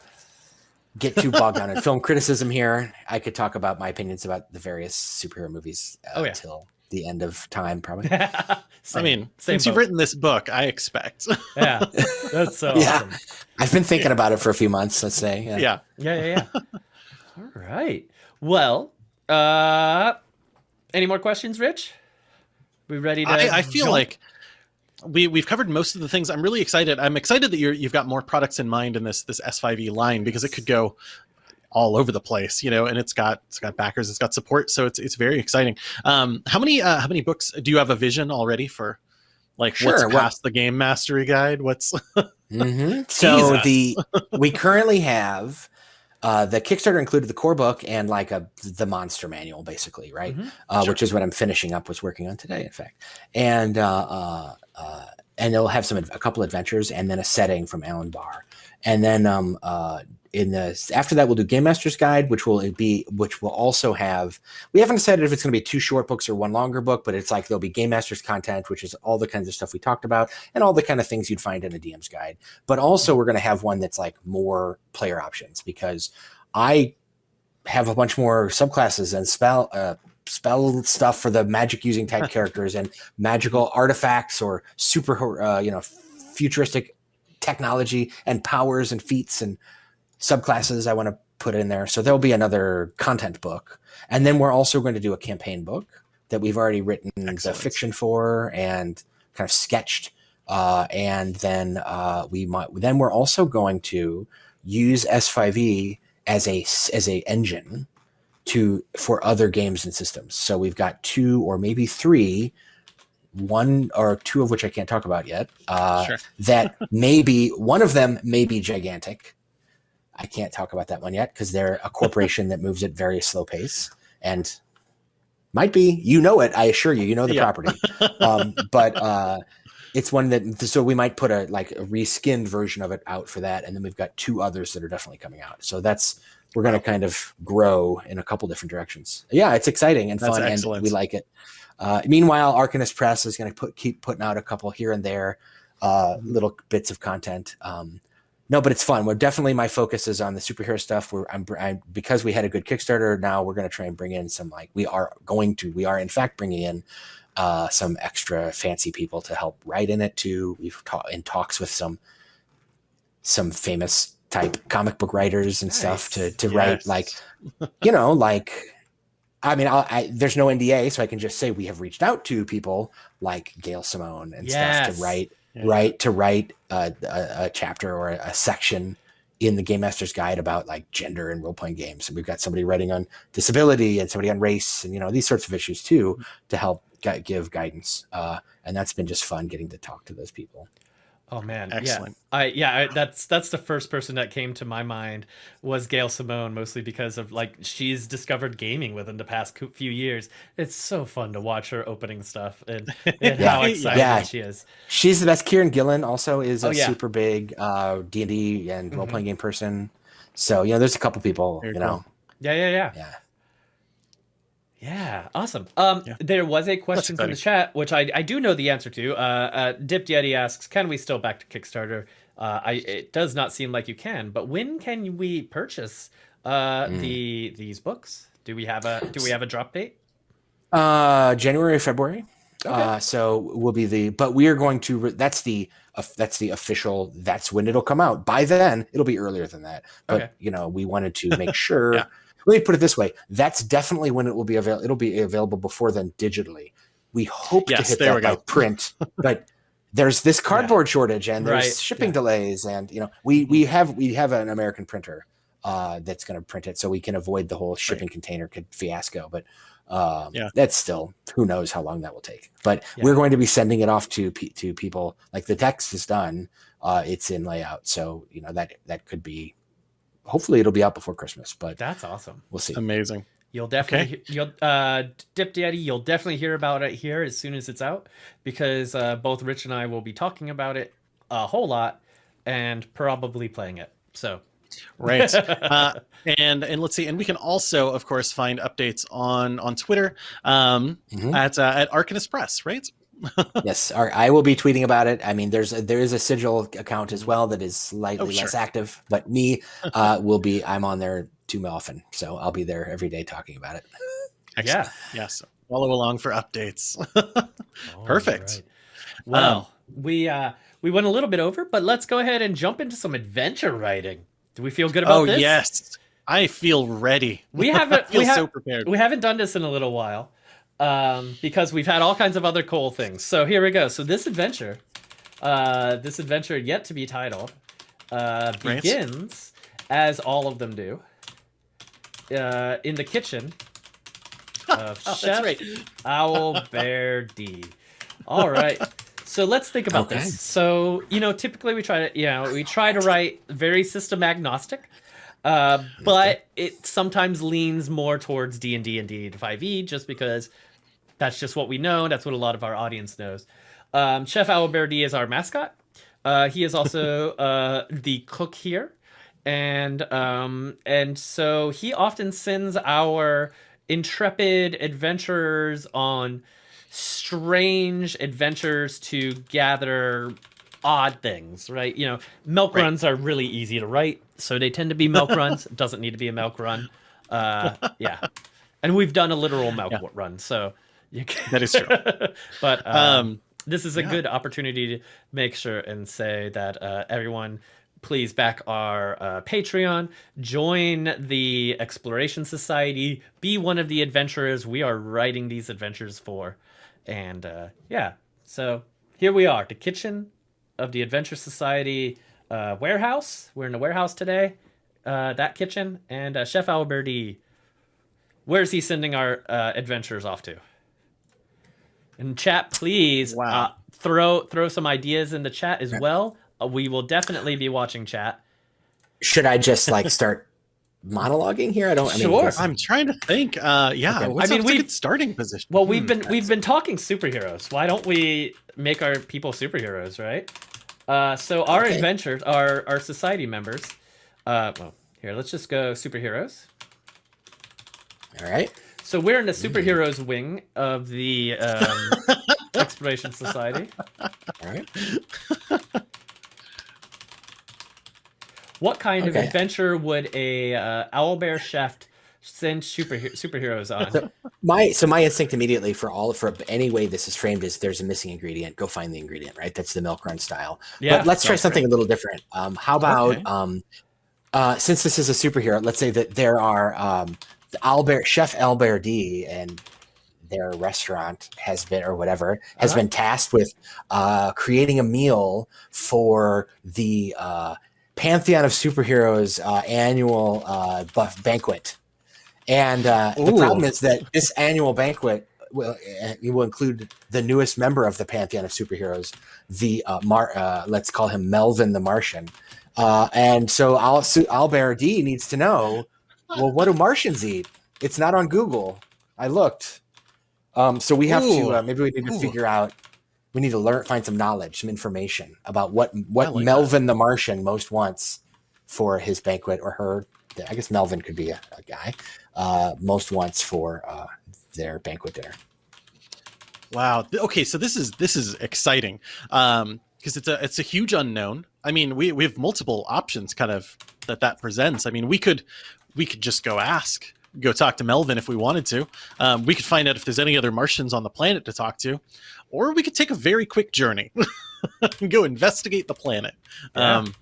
get too bogged down in film criticism here. I could talk about my opinions about the various superhero movies uh, Oh, yeah. until the end of time, probably. I mean, same since you've written this book, I expect. yeah, that's so Yeah. awesome. I've been thinking about it for a few months. Let's say. Yeah. yeah. Yeah, yeah, yeah. All right. Well, uh, any more questions, Rich? We ready to? I, I feel jump? like we we've covered most of the things. I'm really excited. I'm excited that you're you've got more products in mind in this this S5e line because it could go all over the place, you know, and it's got it's got backers, it's got support, so it's it's very exciting. Um, how many uh, how many books do you have a vision already for? Like what's Sure, well- past the game mastery guide? What's Mhm. So the we currently have uh, the Kickstarter included the core book and like a the monster manual, basically, right? Mhm. Uh, Sure. Which is what I'm finishing up. Was working on today, in fact, and uh, uh, uh, and it'll have some a couple adventures and then a setting from Alan Barr, and then um, uh, in the after that we'll do Game Master's Guide, which will be which will also have. We haven't decided if it's going to be two short books or one longer book, but it's like there'll be Game Master's content, which is all the kinds of stuff we talked about and all the kind of things you'd find in a DM's guide. But also we're going to have one that's like more player options because I have a bunch more subclasses and spell uh, spell stuff for the magic using type characters and magical artifacts or super uh, you know futuristic technology and powers and feats and subclasses I want to put in there. So there'll be another content book. And then we're also going to do a campaign book that we've already written Excellent. the fiction for and kind of sketched. Uh, and then uh, we might then we're also going to use S5e as a as a engine to for other games and systems. So we've got two or maybe three, one or two of which I can't talk about yet. Uh, Sure. That maybe one of them may be gigantic. I can't talk about that one yet because they're a corporation that moves at very slow pace and might be. You know it. I assure you. You know the Yeah. property. Um, but uh, it's one that so we might put a like a reskinned version of it out for that, and then we've got two others that are definitely coming out. So that's we're going to kind of grow in a couple different directions. Yeah, it's exciting and That's fun, excellent. and we like it. Uh, meanwhile, Arcanist Press is going to put keep putting out a couple here and there, uh, little bits of content. Um, no, but it's fun. We're definitely my focus is on the superhero stuff. We're I'm, I'm because we had a good Kickstarter. Now we're going to try and bring in some like we are going to we are in fact bringing in uh, some extra fancy people to help write in it too. We've talked in talks with some some famous type comic book writers and nice. stuff to to yes. write like you know like I mean I, I, there's no NDA so I can just say we have reached out to people like Gail Simone and yes. stuff to write yeah. right to write a, a, a, chapter or a section in the game master's guide about like gender and role-playing games and we've got somebody writing on disability and somebody on race and you know these sorts of issues too to help give guidance uh, and that's been just fun getting to talk to those people Oh man, excellent. Yeah, I yeah, I, that's that's the first person that came to my mind was Gail Simone, mostly because of like she's discovered gaming within the past few years. It's so fun to watch her opening stuff and, and yeah. how excited yeah. she is. She's the best. Kieron Gillen also is a oh, yeah. super big uh, D and D and role playing mm-hmm. game person. So you know, there's a couple people. Very you know, yeah, yeah, yeah, yeah. Yeah, awesome. Um, yeah. There was a question from the chat, which I, I do know the answer to. Uh, uh, Dipped Yeti asks, "Can we still back to Kickstarter?" Uh, I it does not seem like you can, but when can we purchase uh, mm. the these books? Do we have a do we have a drop date? Uh, January, February. Okay. Uh, so will be the, but we are going to. Re- that's the uh, that's the official. That's when it'll come out. By then, it'll be earlier than that. But okay. you know, we wanted to make sure. yeah let me put it this way: that's definitely when it will be available. It'll be available before then digitally. We hope yes, to hit that by print, but there's this cardboard yeah. shortage and there's right. shipping yeah. delays, and you know we we have we have an American printer uh, that's going to print it, so we can avoid the whole shipping right. container fiasco. But um, yeah. that's still who knows how long that will take. But yeah. we're going to be sending it off to to people. Like the text is done, uh, it's in layout, so you know that that could be hopefully it'll be out before Christmas. But that's awesome. We'll see. Amazing. You'll definitely okay. you'll uh Dipped Yeti, you'll definitely hear about it here as soon as it's out because uh, both Rich and I will be talking about it a whole lot and probably playing it. So right uh, and and let's see and we can also of course find updates on on twitter um mm-hmm. at uh, at arcanist press right yes, I will be tweeting about it. I mean, there's a, there is a sigil account as well that is slightly oh, sure. less active, but me uh, will be. I'm on there too often, so I'll be there every day talking about it. Excellent. Yeah, yes. Follow along for updates. Perfect. Right. Well, um, we uh, we went a little bit over, but let's go ahead and jump into some adventure writing. Do we feel good about oh, this? Oh yes, I feel ready. We haven't. feel we ha- so prepared. We haven't done this in a little while um, because we've had all kinds of other cool things. So here we go. So this adventure, uh, this adventure yet to be titled, uh, begins as all of them do, uh, in the kitchen of oh, Chef right. Owl Bear D. All right. So let's think about okay. this. So you know, typically we try to, you know, we try to write very system agnostic. Uh, but it sometimes leans more towards D and D and D 5e just because that's just what we know. That's what a lot of our audience knows. Um, Chef Owlbear is our mascot. Uh, he is also uh, the cook here, and um, and so he often sends our intrepid adventurers on strange adventures to gather odd things, right? You know, milk right. runs are really easy to write, so they tend to be milk runs. It doesn't need to be a milk run. Uh, yeah, and we've done a literal milk yeah. run, so that is true. but um, um, this is a yeah. good opportunity to make sure and say that uh, everyone please back our uh, Patreon, join the Exploration Society, be one of the adventurers we are writing these adventures for. And uh, yeah, so here we are, the kitchen of the Adventure Society uh, warehouse. We're in the warehouse today, uh, that kitchen, and uh, Chef Alberti. Where's he sending our uh, adventurers off to? And chat, please wow. uh, throw throw some ideas in the chat as well. Uh, we will definitely be watching chat. Should I just like start monologuing here? I don't. I mean, sure. I'm trying to think. Uh, yeah. Okay. I mean, we starting position. Well, we've hmm, been we've been talking superheroes. Why don't we make our people superheroes, right? Uh, so our okay. adventures, our our society members. Uh, well, here let's just go superheroes. All right. So we're in the superheroes wing of the um, Exploration Society. All right. What kind of adventure would a uh, owlbear chef send superhe- superheroes on? My so my instinct immediately for all for any way this is framed is there's a missing ingredient. Go find the ingredient, right? That's the milk run style. Yeah, but let's try sounds something a little different. Um, how about Okay. um, uh, since this is a superhero, let's say that there are um, the Albert Chef Albert D and their restaurant has been or whatever has Uh-huh. been tasked with uh, creating a meal for the uh, Pantheon of Superheroes uh, annual uh, buff banquet. And uh, the problem is that this annual banquet will, uh, it will include the newest member of the Pantheon of Superheroes, the uh, Mar- uh, let's call him Melvin the Martian. Uh, and so Al- Albert D needs to know, well, what do Martians eat? It's not on Google. I looked. Um, so we have Ooh. to uh, maybe we need to Ooh. figure out. We need to learn, find some knowledge, some information about what what like that. Melvin the Martian most wants for his banquet, or her. I guess Melvin could be a, a guy. Uh, most wants for uh, their banquet dinner. Wow. Okay, so this is this is exciting um, because it's a it's a huge unknown. I mean, we we have multiple options kind of that that presents. I mean, we could we could just go ask, go talk to Melvin if we wanted to. Um, we could find out if there's any other Martians on the planet to talk to, or we could take a very quick journey and go investigate the planet. Yeah. Um,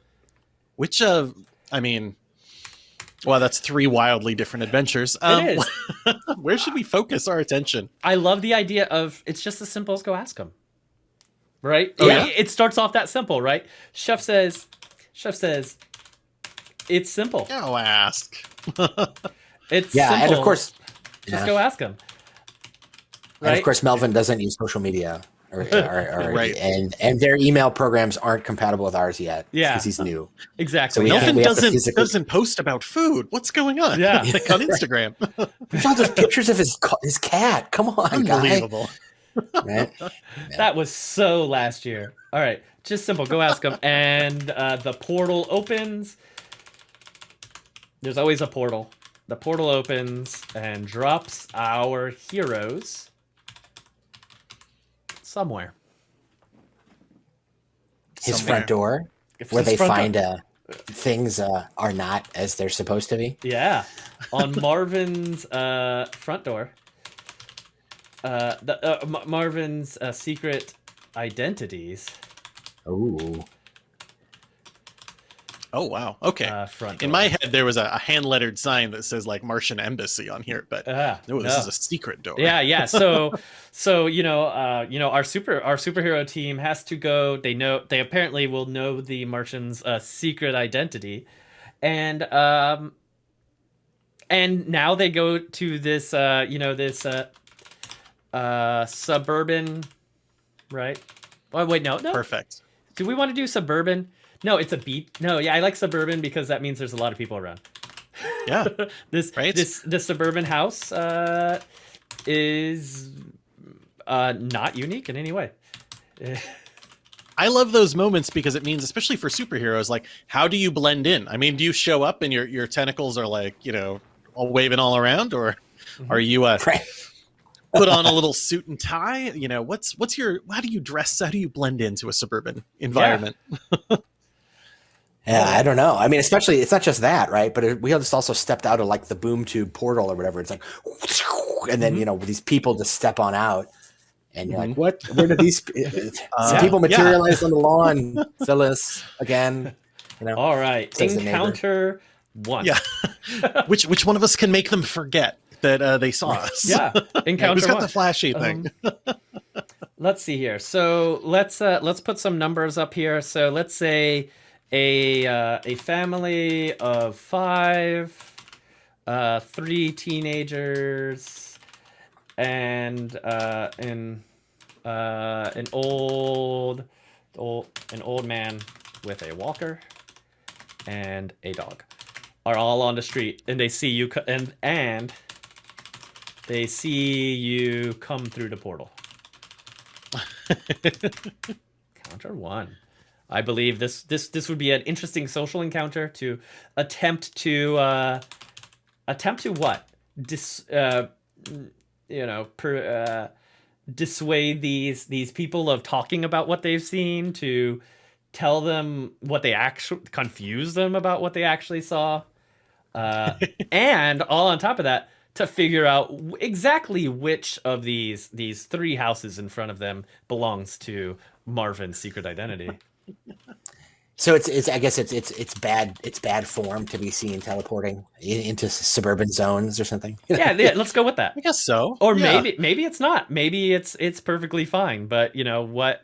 which uh, I mean. Well, that's three wildly different adventures. Um, it is. where should we focus our attention? I love the idea of it's just as simple as go ask them. Right? Oh, yeah? It starts off that simple, right? Chef says, Chef says, it's simple. Go ask. It's Yeah, and of course, just yeah. go ask them. and of course, Melvin doesn't use social media, or, or, or Right. and and their email programs aren't compatible with ours yet. Yeah. because he's new. exactly. So we Melvin have doesn't physically- doesn't post about food. What's going on? Yeah. like on Instagram. We found those pictures of his his cat. Come on, guy. Unbelievable. Right? That was so last year. All right, just simple. Go ask him. and uh, the portal opens. There's always a portal. The portal opens and drops our heroes somewhere. His Somewhere. front door, If where they find uh, things uh, are not as they're supposed to be. Yeah, on Marvin's uh, front door. Uh, the uh, Ma- Marvin's uh, secret identities Ooh, Oh wow. Okay. uh, front. In my head, there was a, a hand lettered sign that says like Martian Embassy on here, but Ah, no, this is a secret door. yeah yeah so so you know uh you know our super our superhero team has to go they know they apparently will know the martian's uh, secret identity and um and now they go to this uh you know this uh uh suburban right oh wait no no Perfect. do we want to do suburban no it's a beat no yeah i like suburban because that means there's a lot of people around Yeah. this Right? this this suburban house uh, is uh, not unique in any way. I love those moments because it means, especially for superheroes, like how do you blend in? I mean, do you show up and your your tentacles are like you know all waving all around, or Mm-hmm. are you uh, right. put on a little suit and tie? You know, what's what's your how do you dress? How do you blend into a suburban environment? Yeah, I don't know. I mean, especially it's not just that, right? But it, we just also stepped out of like the boom tube portal or whatever. It's like, and then Mhm. you know these people just step on out, and you're Mhm. like, what? Where did these some Yeah. people Yeah. materialize on the lawn? Phyllis again. You know, All right, Says encounter one. Yeah. which which one of us can make them forget that uh, they saw us? yeah. Encounter Who's got one. the flashy thing? Um, let's see here. So let's uh, let's put some numbers up here. So let's say a uh, a family of five, uh, three teenagers, and uh, an uh, an old old an old man with a walker and a dog are all on the street, and they see you and and they see you come through the portal. Counter one. I believe this this this would be an interesting social encounter to attempt to uh, attempt to what dis uh, you know, per, uh, dissuade these these people of talking about what they've seen to tell them what they actually confuse them about what they actually saw uh, and all on top of that to figure out exactly which of these these three houses in front of them belongs to Marvin's secret identity. So it's it's I guess it's it's it's bad it's bad form to be seen teleporting into suburban zones or something. yeah, yeah, let's go with that. I guess so. Or Yeah. maybe maybe it's not. Maybe it's it's perfectly fine. But you know what?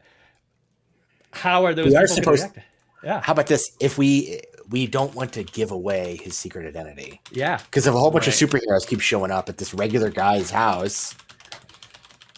How are those We are people gonna supposed- react? Yeah, How about this? If we we don't want to give away his secret identity yeah. because if a whole bunch Right. of superheroes keep showing up at this regular guy's house,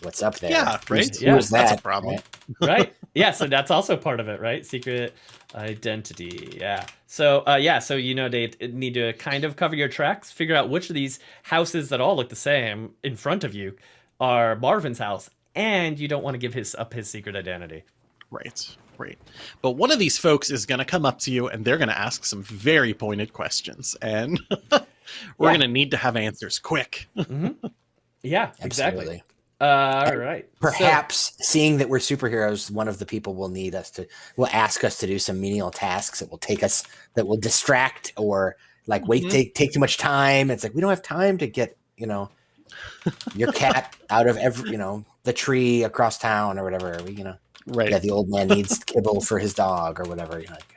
what's up there? Yeah, Who's- right? Yeah, who's that's a problem. right? right yeah so that's also part of it right secret identity yeah so uh yeah so you know they need to kind of cover your tracks figure out which of these houses that all look the same in front of you are marvin's house and you don't want to give his up his secret identity Right, right. But one of these folks is going to come up to you and they're going to ask some very pointed questions. And we're Yeah. going to need to have answers quick. yeah exactly Absolutely. Uh, all right So- Perhaps seeing that we're superheroes, one of the people will need us to will ask us to do some menial tasks that will take us that will distract or like wait Mhm. take take too much time. It's like we don't have time to get you know your cat out of every you know the tree across town or whatever. We, you know, Right. yeah, the old man needs kibble for his dog or whatever. You're like, "Ah,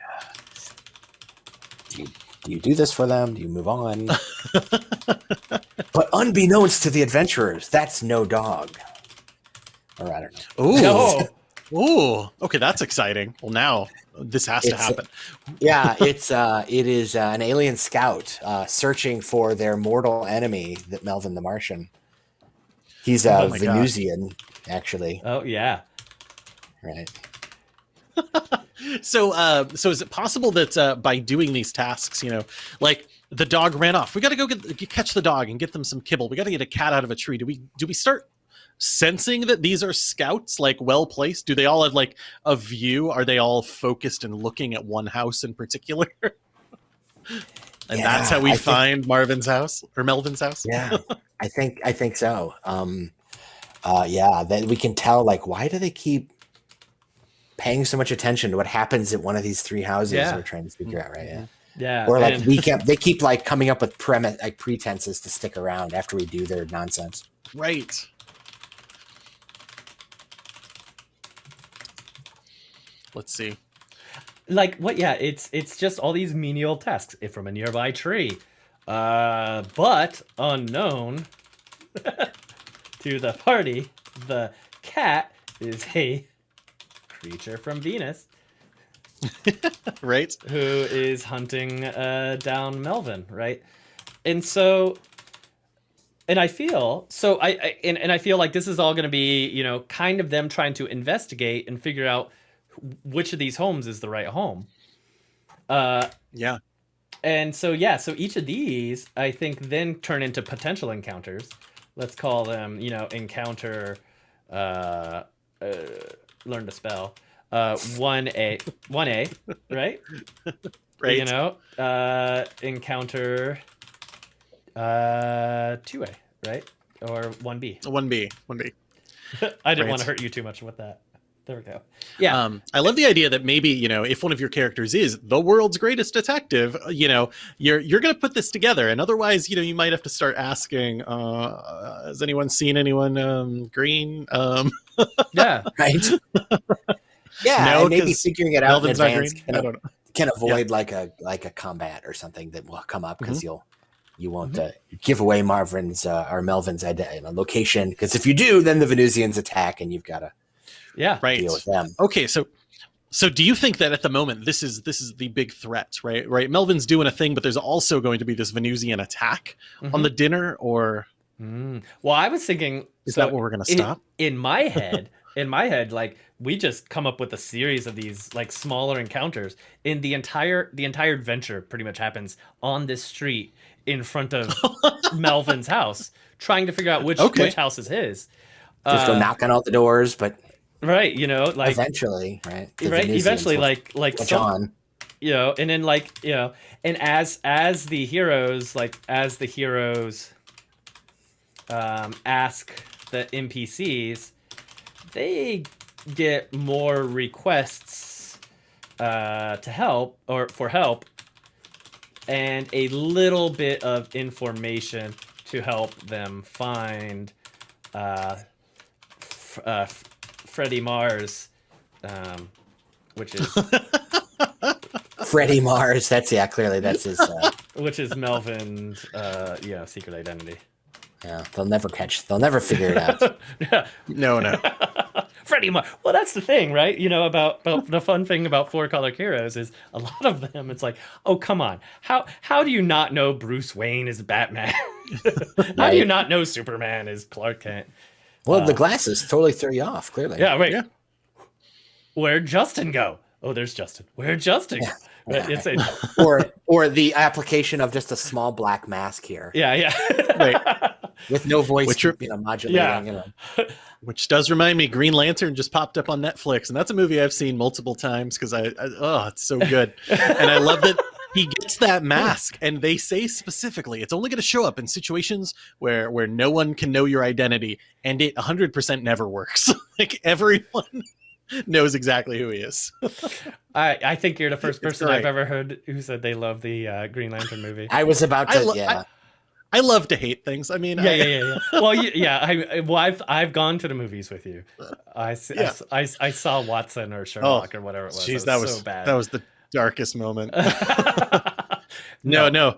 do you, do this for them? Do you move on? but unbeknownst to the adventurers, that's no dog. Or I don't know. Ooh. no Ooh. Okay, that's exciting. Well, now this has to It's- happen. yeah, it's uh, it is uh, an alien scout uh, searching for their mortal enemy, that Melvin the Martian. He's a Oh my God. Venusian, actually. oh yeah Right. So, uh, so is it possible that uh, by doing these tasks, you know, like the dog ran off, we got to go get, catch the dog and get them some kibble. We got to get a cat out of a tree. Do we do we start sensing that these are scouts, like well placed? Do they all have like a view? Are they all focused and looking at one house in particular? and that's how we I think- find Marvin's house or Melvin's house. Yeah, I think I think so. Um, uh, yeah, that we can tell. Like, why do they keep paying so much attention to what happens at one of these three houses? Yeah. We're trying to figure out, right? Yeah. yeah Or like and- we kept they keep like coming up with premise like pretenses to stick around after we do their nonsense. Right. Let's see. like what yeah it's it's just all these menial tasks if from a nearby tree uh but unknown to the party the cat is a creature from venus Right. who is hunting uh down melvin right and so and i feel so i, I and, and i feel like this is all going to be you know kind of them trying to investigate and figure out which of these homes is the right home uh Yeah. and so yeah so each of these i think then turn into potential encounters let's call them you know encounter uh, uh learn to spell uh 1a 1a right Right. you know uh encounter uh 2a right or 1b One B. One B. i didn't Right. want to hurt you too much with that there we go yeah Um, I love the idea that maybe you know if one of your characters is the world's greatest detective, uh, you know you're you're going to put this together, and otherwise, you know, you might have to start asking, uh, "Has anyone seen anyone um, green?" Um, yeah Right? yeah, No, and maybe 'cause figuring it out in Melvin's not advance can, I don't know. can avoid like a like a combat or something that will come up because Mm-hmm. you'll you won't uh, give away Marvin's uh, or Melvin's ide- uh, location because if you do, then the Venusians attack and you've got to yeah Right. deal with them. Okay, so so do you think that at the moment this is this is the big threat, right? Right. Melvin's doing a thing, but there's also going to be this Venusian attack on Mhm. the dinner, or Mm. well i was thinking is so that what we're going to stop? in my head in my head like we just come up with a series of these like smaller encounters in the entire the entire adventure pretty much happens on this street in front of melvin's house trying to figure out which Okay. which house is his Just go Uh, knock on all the doors, but right you know like eventually, right? right eventually will like like catch some, on. you know and then like you know and as as the heroes like as the heroes um, ask the NPCs, they get more requests uh, to help or for help, and a little bit of information to help them find uh, uh, Freddie Mars, um, which is Freddie Mars. That's yeah. Clearly, that's his. Uh, which is Melvin's uh, yeah secret identity. Yeah, they'll never catch. They'll never figure it out. yeah, No, no. Freddie Mars. Well, that's the thing, right? You know about, about the fun thing about Four Color Heroes is a lot of them. It's like, oh come on, how how do you not know Bruce Wayne is Batman? how do you not know Superman is Clark Kent? Well, the Uh, glasses totally threw you off. Clearly. Yeah, wait. Yeah. Where'd Justin go? Oh, there's Justin. Where'd Justin go? Right, It's a, Or or the application of just a small black mask here yeah, yeah. Right. With no voice, Which are- you know, modulating. Yeah. You know. Which does remind me, Green Lantern just popped up on Netflix, and that's a movie I've seen multiple times because I, I oh, it's so good, and I love that he gets that mask, and they say specifically it's only going to show up in situations where where no one can know your identity, and it 100% never works. like everyone knows exactly who he is. I, I think you're the first person I've ever heard who said they love the uh, Green Lantern movie. I was about to. lo- yeah. I love to hate things. I mean, yeah, I, yeah, yeah, yeah. Well, yeah. I, well, I've I've gone to the movies with you. I, Yeah. I, s- I saw Watson or Sherlock or whatever it was. Jeez, It that was so bad. that was the darkest moment. No, no.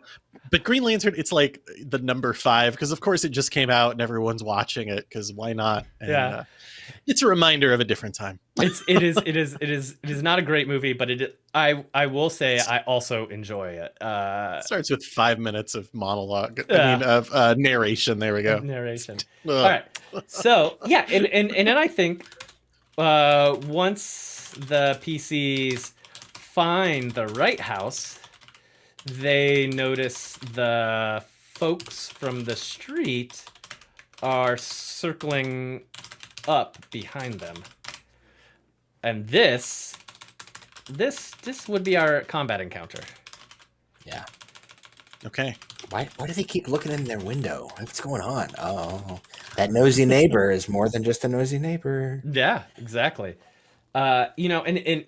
But Green Lantern, it's like the number five because, of course, it just came out and everyone's watching it because why not? And, Yeah. uh, it's a reminder of a different time. it's it is it is it is it is not a great movie, but it I I will say I also enjoy it. Uh, It starts with five minutes of monologue. Yeah. I mean, of uh, narration. There we go. narration. All right. So yeah, and and and then I think uh, once the PCs find the right house, they notice the folks from the street are circling up behind them, and this this this would be our combat encounter. yeah. Okay. Why, why do they keep looking in their window? What's going on? Oh, that nosy neighbor is more than just a nosy neighbor. Yeah, exactly. Uh, you know, and and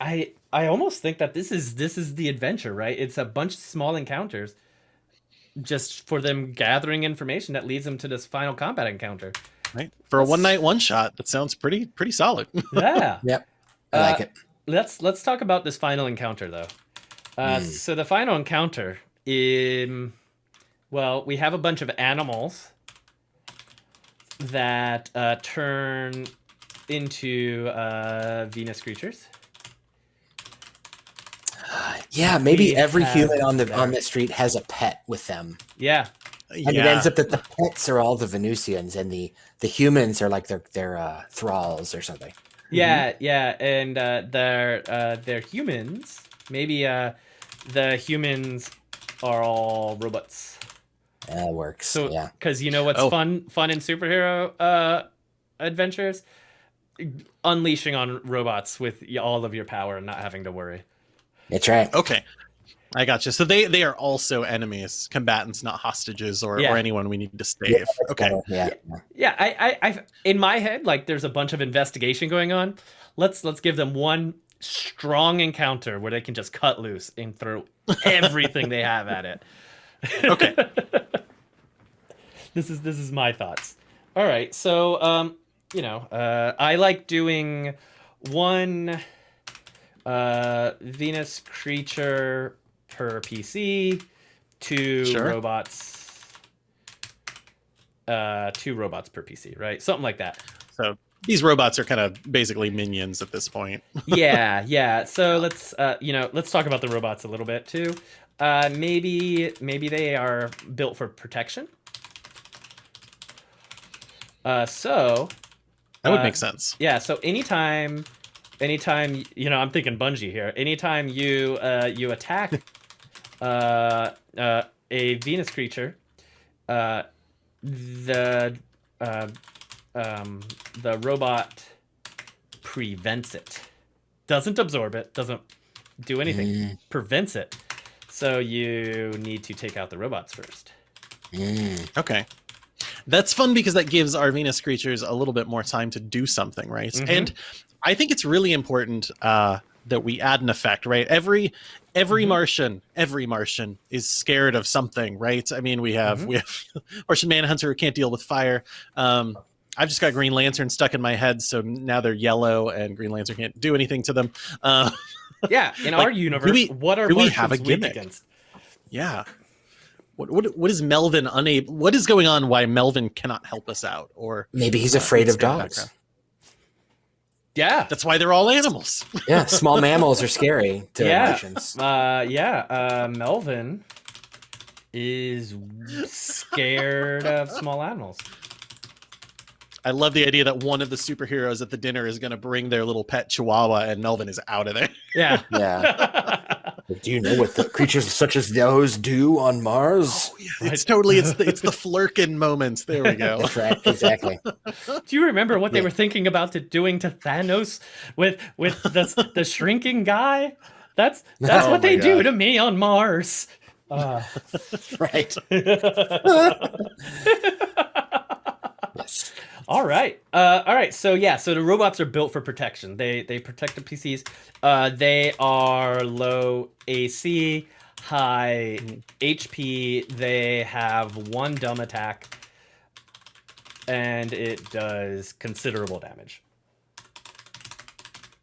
I I almost think that this is this is the adventure, right? It's a bunch of small encounters just for them gathering information that leads them to this final combat encounter. Right. For a one night one shot, that sounds pretty pretty solid. Yeah. Yep. I like Uh, it. let's let's talk about this final encounter though. Uh, Mm. So the final encounter, in well, we have a bunch of animals that uh, turn into uh, Venus creatures. Yeah, maybe we every human on the there. on the street has a pet with them. Yeah, And it ends up that the pets are all the Venusians and the the humans are like their their uh, thralls or something. yeah, yeah, and uh, they're uh, they're humans. Maybe uh, the humans are all robots. That works. So, yeah. because you know what's Oh. fun, fun in superhero uh, adventures, unleashing on robots with all of your power and not having to worry. That's right. Okay. I got you. So they they are also enemies, combatants, not hostages or, Yeah. or anyone we need to save. Okay. Yeah. Yeah, I, I, I, in my head, like there's a bunch of investigation going on. Let's let's give them one strong encounter where they can just cut loose and throw everything they have at it. Okay. this is this is my thoughts. All right, so um, you know, uh, I like doing one uh Venus creature per PC, two Sure. robots, uh, two robots per PC, right? Something like that. So these robots are kind of basically minions at this point. yeah, yeah. So let's uh, you know, let's talk about the robots a little bit too. Uh, maybe maybe they are built for protection. Uh, so That would Uh, make sense. yeah, so anytime, anytime you know, I'm thinking Bungie here. Anytime you uh, you attack uh, uh, a Venus creature, uh, the uh, um, the robot prevents it. Doesn't absorb it. Doesn't do anything. Mm, Prevents it. So you need to take out the robots first. mm. Okay. that's fun because that gives our Venus creatures a little bit more time to do something, right? Mhm. And I think it's really important uh, that we add an effect, right? Every every Mhm. Martian, every Martian is scared of something, right? I mean, we have Mhm. we have Martian Manhunter who can't deal with fire. Um, I've just got Green Lantern stuck in my head, so now they're yellow, and Green Lantern can't do anything to them. Uh, Yeah, in Like, our universe, we- what are we have a gimmick? against? yeah. What, what what is Melvin unable? What is going on? Why Melvin cannot help us out? Or Maybe he's Uh, afraid of dogs. background. Yeah, that's why they're all animals. Yeah, small mammals are scary to Yeah. Martians. uh, yeah. Uh, Melvin is scared of small animals. I love the idea that one of the superheroes at the dinner is going to bring their little pet chihuahua, and Melvin is out of there. Yeah. Yeah. Do you know what the creatures such as those do on Mars? It's totally it's the, it's the Flerken moment. There we go. That's right, exactly. Do you remember what they Yeah. were thinking about to doing to Thanos with with the the shrinking guy? That's that's Oh what they my do to me on Mars. Uh, Right. Yes. All right, uh, all right. So yeah, so the robots are built for protection. They they protect the PCs. Uh, they are low AC, high HP. They have one dumb attack, and it does considerable damage.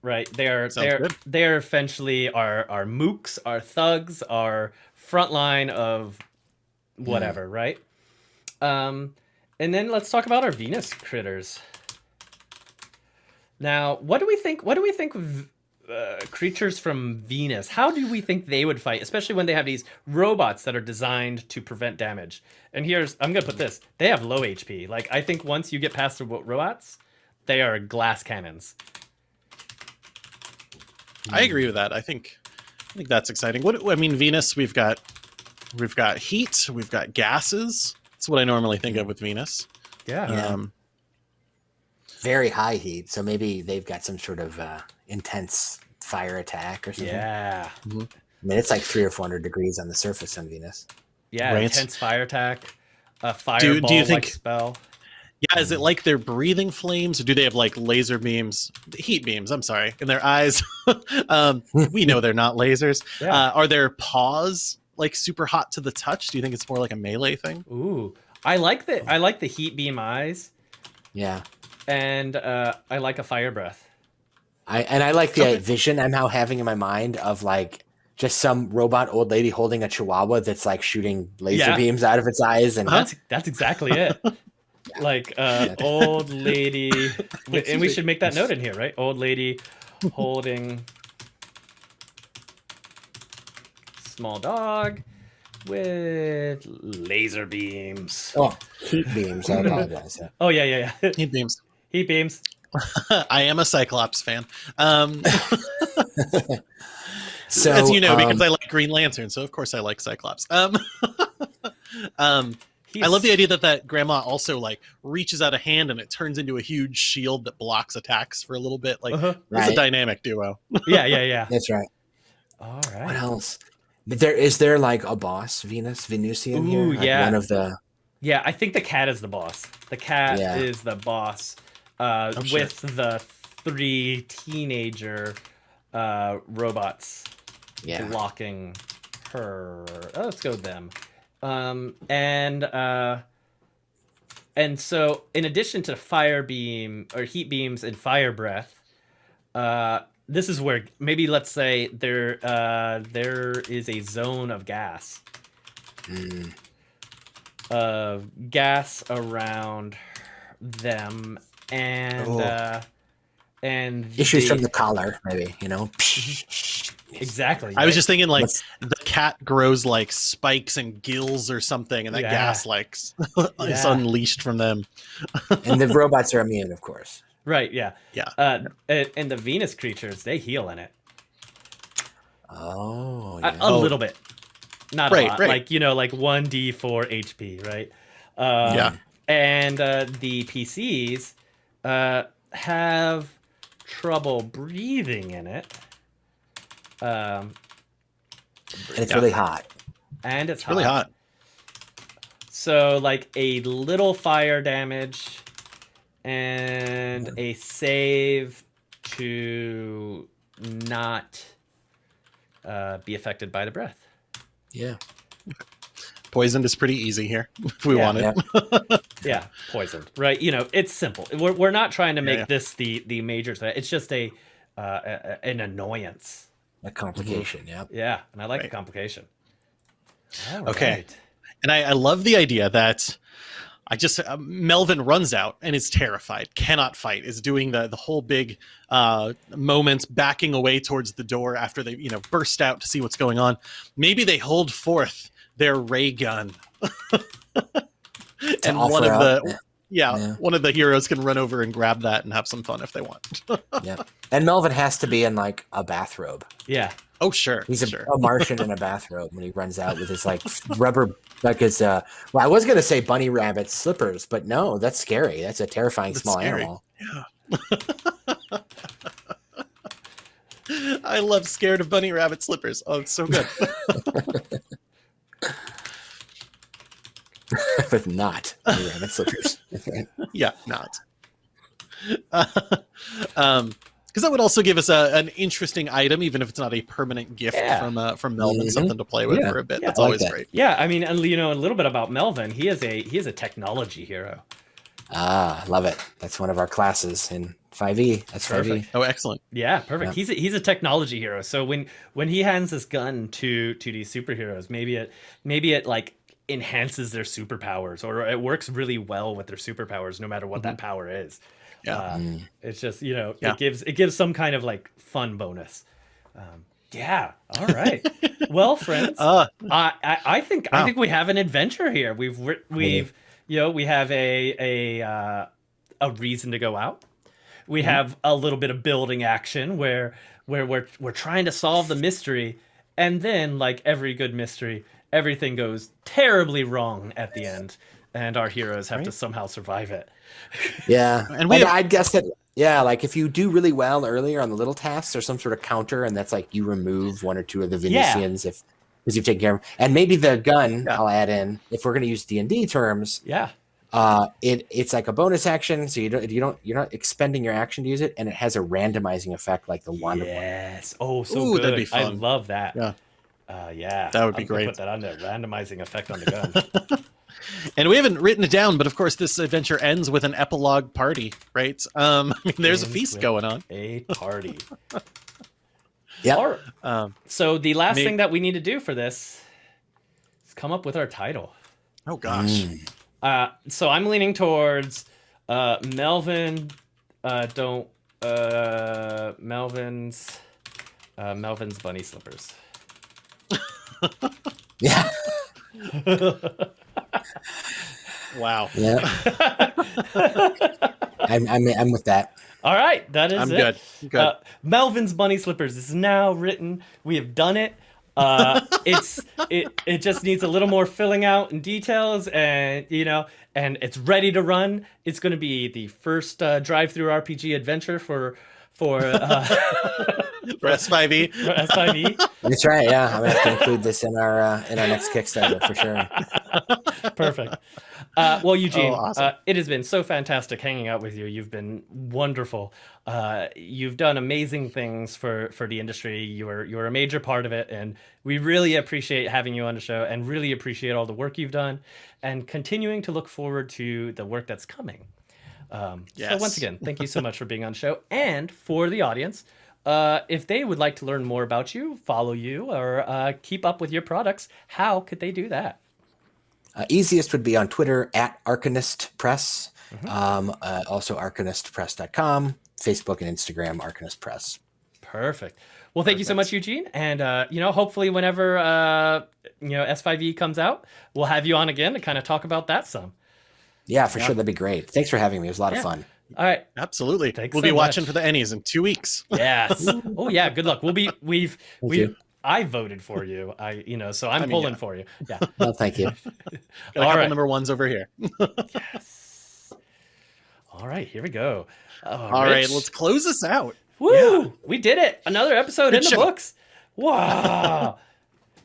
Right, they're Sounds they're good. they're essentially our our mooks, our thugs, our frontline of whatever, right? Um, and then let's talk about our Venus critters. Now, what do we think? What do we think uh, creatures from Venus? How do we think they would fight, especially when they have these robots that are designed to prevent damage? And here's I'm gonna put this: they have low HP. Like I think once you get past the ro- robots, they are glass cannons. I agree with that. I think I think that's exciting. What I mean, Venus, we've got we've got heat, we've got gases. That's what I normally think of with Venus. Yeah. Yeah. Um, Very high heat, so maybe they've got some sort of uh, intense fire attack or something. Yeah. I mean, it's like three or four hundred degrees on the surface on Venus. Yeah. Right. Intense fire attack. A fireball do you like think- spell. yeah, is it like they're breathing flames, or do they have like laser beams, heat beams? I'm sorry, in their eyes. um, we know they're not lasers. Yeah. Uh, are their paws like super hot to the touch? Do you think it's more like a melee thing? Ooh. I like the I like the heat beam eyes, Yeah, and uh, I like a fire breath. I and I like the Okay. vision I'm now having in my mind of like just some robot old lady holding a chihuahua that's like shooting laser Yeah. beams out of its eyes and That's that's exactly it. Like uh, old lady, and we should make that note in here, right? Old lady holding small dog with laser beams. oh heat beams. I apologize. Yeah. Oh yeah, yeah, yeah. Heat beams. Heat beams. I am a Cyclops fan. Um, So as you know, because um, I like Green Lantern, so of course I like Cyclops. Um, um, I love the idea that that grandma also like reaches out a hand and it turns into a huge shield that blocks attacks for a little bit. Like Uh-huh. it's a dynamic duo. Yeah, yeah, yeah. that's right. All right. What else? But there is there like a boss Venus Venusian here? Ooh, Like yeah. one of the Yeah, I think the cat is the boss. The cat Yeah. is the boss uh, Oh, shit. with the three teenager uh, robots yeah. blocking her. Oh, let's go with them. Um, and uh, and so in addition to fire beam or heat beams and fire breath, uh, this is where maybe let's say there uh, there is a zone of gas Mm, of gas around them and Oh. uh and issues the- from the collar, maybe you know. exactly I was just thinking like Let's- the cat grows like spikes and gills or something, and that Yeah. gas like s- is Yeah. unleashed from them. and the robots are immune, of course. Right yeah Yeah. uh and, and the venus creatures they heal in it Oh, a, yeah. a Oh. little bit not Right, a lot right. like you know like 1d4 hp right um, Yeah. and uh the pcs uh have trouble breathing in it um and it's yeah. really hot. and it's It's really hot. So like a little fire damage and a save to not uh, be affected by the breath. Yeah. Poisoned is pretty easy here if we Yeah. want it. Yeah. Yeah, poisoned. Right. You know, it's simple. We're, we're not trying to make yeah. this the the major threat. It's just a, uh, a a- an annoyance. A complication. Yeah. Yeah, and I like the Right. complication. Okay. Alright. And I, I love the idea that I just uh, Melvin runs out and is terrified, cannot fight, is doing the the whole big uh, moment backing away towards the door after they you know burst out to see what's going on. Maybe they hold forth their ray gun, and one of out, the yeah, Yeah. one of the heroes can run over and grab that and have some fun if they want. Yeah. And Melvin has to be in like a bathrobe. Yeah. Oh sure, He's a, sure. a Martian in a bathrobe when he runs out with his like rubber, like his. uh Well, I was gonna say bunny rabbit slippers, but no, that's scary. That's a terrifying That's small scary. animal. I love scared of bunny rabbit slippers. Oh, it's so good. but not bunny rabbit slippers. yeah, not. um, because that would also give us a, an interesting item, even if it's not a permanent gift Yeah. from uh, from Melvin, Mhm. something to play with Yeah. for a bit. Yeah, That's I like always that. great. Yeah, I mean, and you know, a little bit about Melvin. He is a he is a technology hero. ah, love it. That's one of our classes in 5e. That's 5e. Perfect. Oh, excellent. Yeah, perfect. Yeah. He's a, he's a technology hero. So when when he hands this gun to to these superheroes, maybe it maybe it like enhances their superpowers or it works really well with their superpowers no matter what that power is. Yeah. Uh, Mm. it's just, you know, Yeah. it gives it gives some kind of like fun bonus. Um, yeah. All right. well, friends, Uh, I, I I think I think we have an adventure here. We've we've you know we have a a uh, a reason to go out. We Mm-hmm. have a little bit of building action where where we're we're trying to solve the mystery, and then like every good mystery, everything goes terribly wrong at the end, and our heroes have to somehow survive it. Yeah. And And we we have- I guess that yeah, like if you do really well earlier on the little tasks, there's some sort of counter, and that's like you remove one or two of the Yeah. Venusians if because you've taken care of. And maybe the gun Yeah. I'll add in if we're gonna use D and D terms, Yeah. uh it it's like a bonus action, so you don't you don't you're not expending your action to use it, and it has a randomizing effect like the wand of Yes. Oh, so Ooh, good. that'd be fun. I love that. Yeah. Uh, yeah. That would be I'm great. Put that on there. Randomizing effect on the gun. and we haven't written it down, but of course, this adventure ends with an epilogue party, right? Um, I mean, there's a feast going on. a party. Yep. All right. Um, So the last May- thing that we need to do for this is come up with our title. oh gosh, Mm. Uh, so I'm leaning towards uh, Melvin. Uh, don't uh, Melvin's uh, Melvin's bunny slippers. Yeah. Wow. Yeah. I'm, I'm I'm with that. All right, that is I'm it. good. Good. Uh, Melvin's bunny slippers is now written. We have done it. Uh, it's it it just needs a little more filling out and details, and you know, and it's ready to run. It's going to be the first uh, drive-through RPG adventure for for uh, For S5E. for SIV. That's right. Yeah, I'm gonna have to include this in our uh, in our next Kickstarter for sure. Perfect. Uh, well, Eugene, Oh, awesome. uh, it has been so fantastic hanging out with you. You've been wonderful. Uh, you've done amazing things for, for the industry. You're you're a major part of it, and we really appreciate having you on the show, and really appreciate all the work you've done, and continuing to look forward to the work that's coming. Um, So once again, thank you so much for being on the show, and for the audience. Uh, if they would like to learn more about you, follow you, or uh, keep up with your products, how could they do that? Uh, easiest would be on Twitter at Arcanist Press. Um, uh, also arcanistpress.com, Facebook and Instagram, Arcanist Press. Perfect. Well, thank you so much, Eugene. And uh, you know, hopefully, whenever uh, you know S5E comes out, we'll have you on again to kind of talk about that some. Yeah, for sure. That'd be great. Thanks for having me. It was a lot Yeah. of fun. All right. Absolutely. Thanks we'll so be watching for the Ennies in two weeks. Yes. oh yeah. Good luck. We'll be. We've. Thank We. you. I voted for you. I. You know. So I'm I mean, pulling yeah. for you. Yeah. Well, thank you. Got a All number ones over here. yes. All right. Here we go. Oh, All right, Rich. let's close this out. Woo! We did it. Another episode Good in the books. Wow.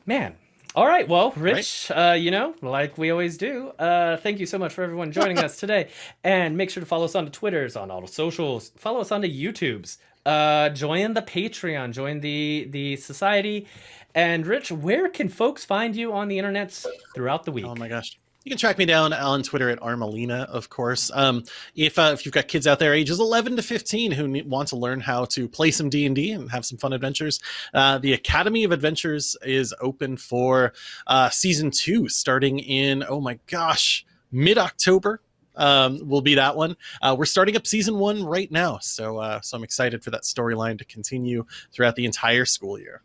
Man, All right. Well, Rich, right. Uh, you know, like we always do, uh, thank you so much for everyone joining us today. And make sure to follow us on the Twitters, on all the socials. Follow us on the YouTubes. Uh, join the Patreon. Join the the society. And Rich, where can folks find you on the internet throughout the week? Oh my gosh. You can track me down on Twitter at Armelina, of course. Um, if uh, if you've got kids out there ages 11 to 15 who want to learn how to play some D and have some fun adventures, uh, the Academy of Adventures is open for uh, season two, starting in oh my gosh, mid October. Um, will be that one. Uh, we're starting up season one right now, so uh, so I'm excited for that storyline to continue throughout the entire school year.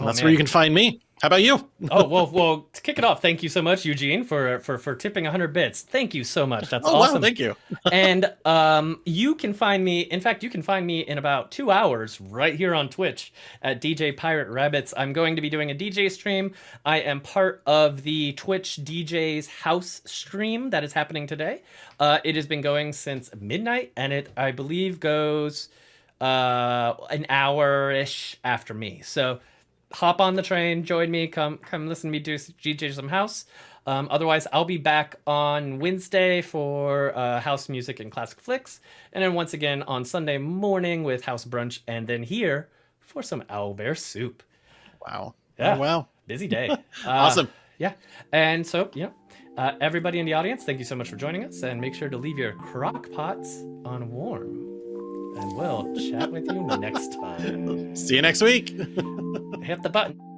Oh, that's man. where you can find me. How about you? oh well, well, to kick it off, thank you so much, Eugene, for for for tipping 100 bits. Thank you so much. That's oh, awesome. Wow, thank you. and um, you can find me. In fact, you can find me in about two hours right here on Twitch at DJ Pirate Rabbits. I'm going to be doing a DJ stream. I am part of the Twitch DJ's house stream that is happening today. Uh, it has been going since midnight, and it I believe goes uh, an hour ish after me. So hop on the train, join me, come come listen to me do DJ some house. Um, otherwise, I'll be back on Wednesday for uh, house music and classic flicks, and then once again on Sunday morning with house brunch, and then here for some owlbear soup. Wow! Yeah, oh, wow! Busy day. Uh, awesome. Yeah, and so yeah, uh, everybody in the audience, thank you so much for joining us, and make sure to leave your crock pots on warm and we'll chat with you next time. See you next week. Hit the button.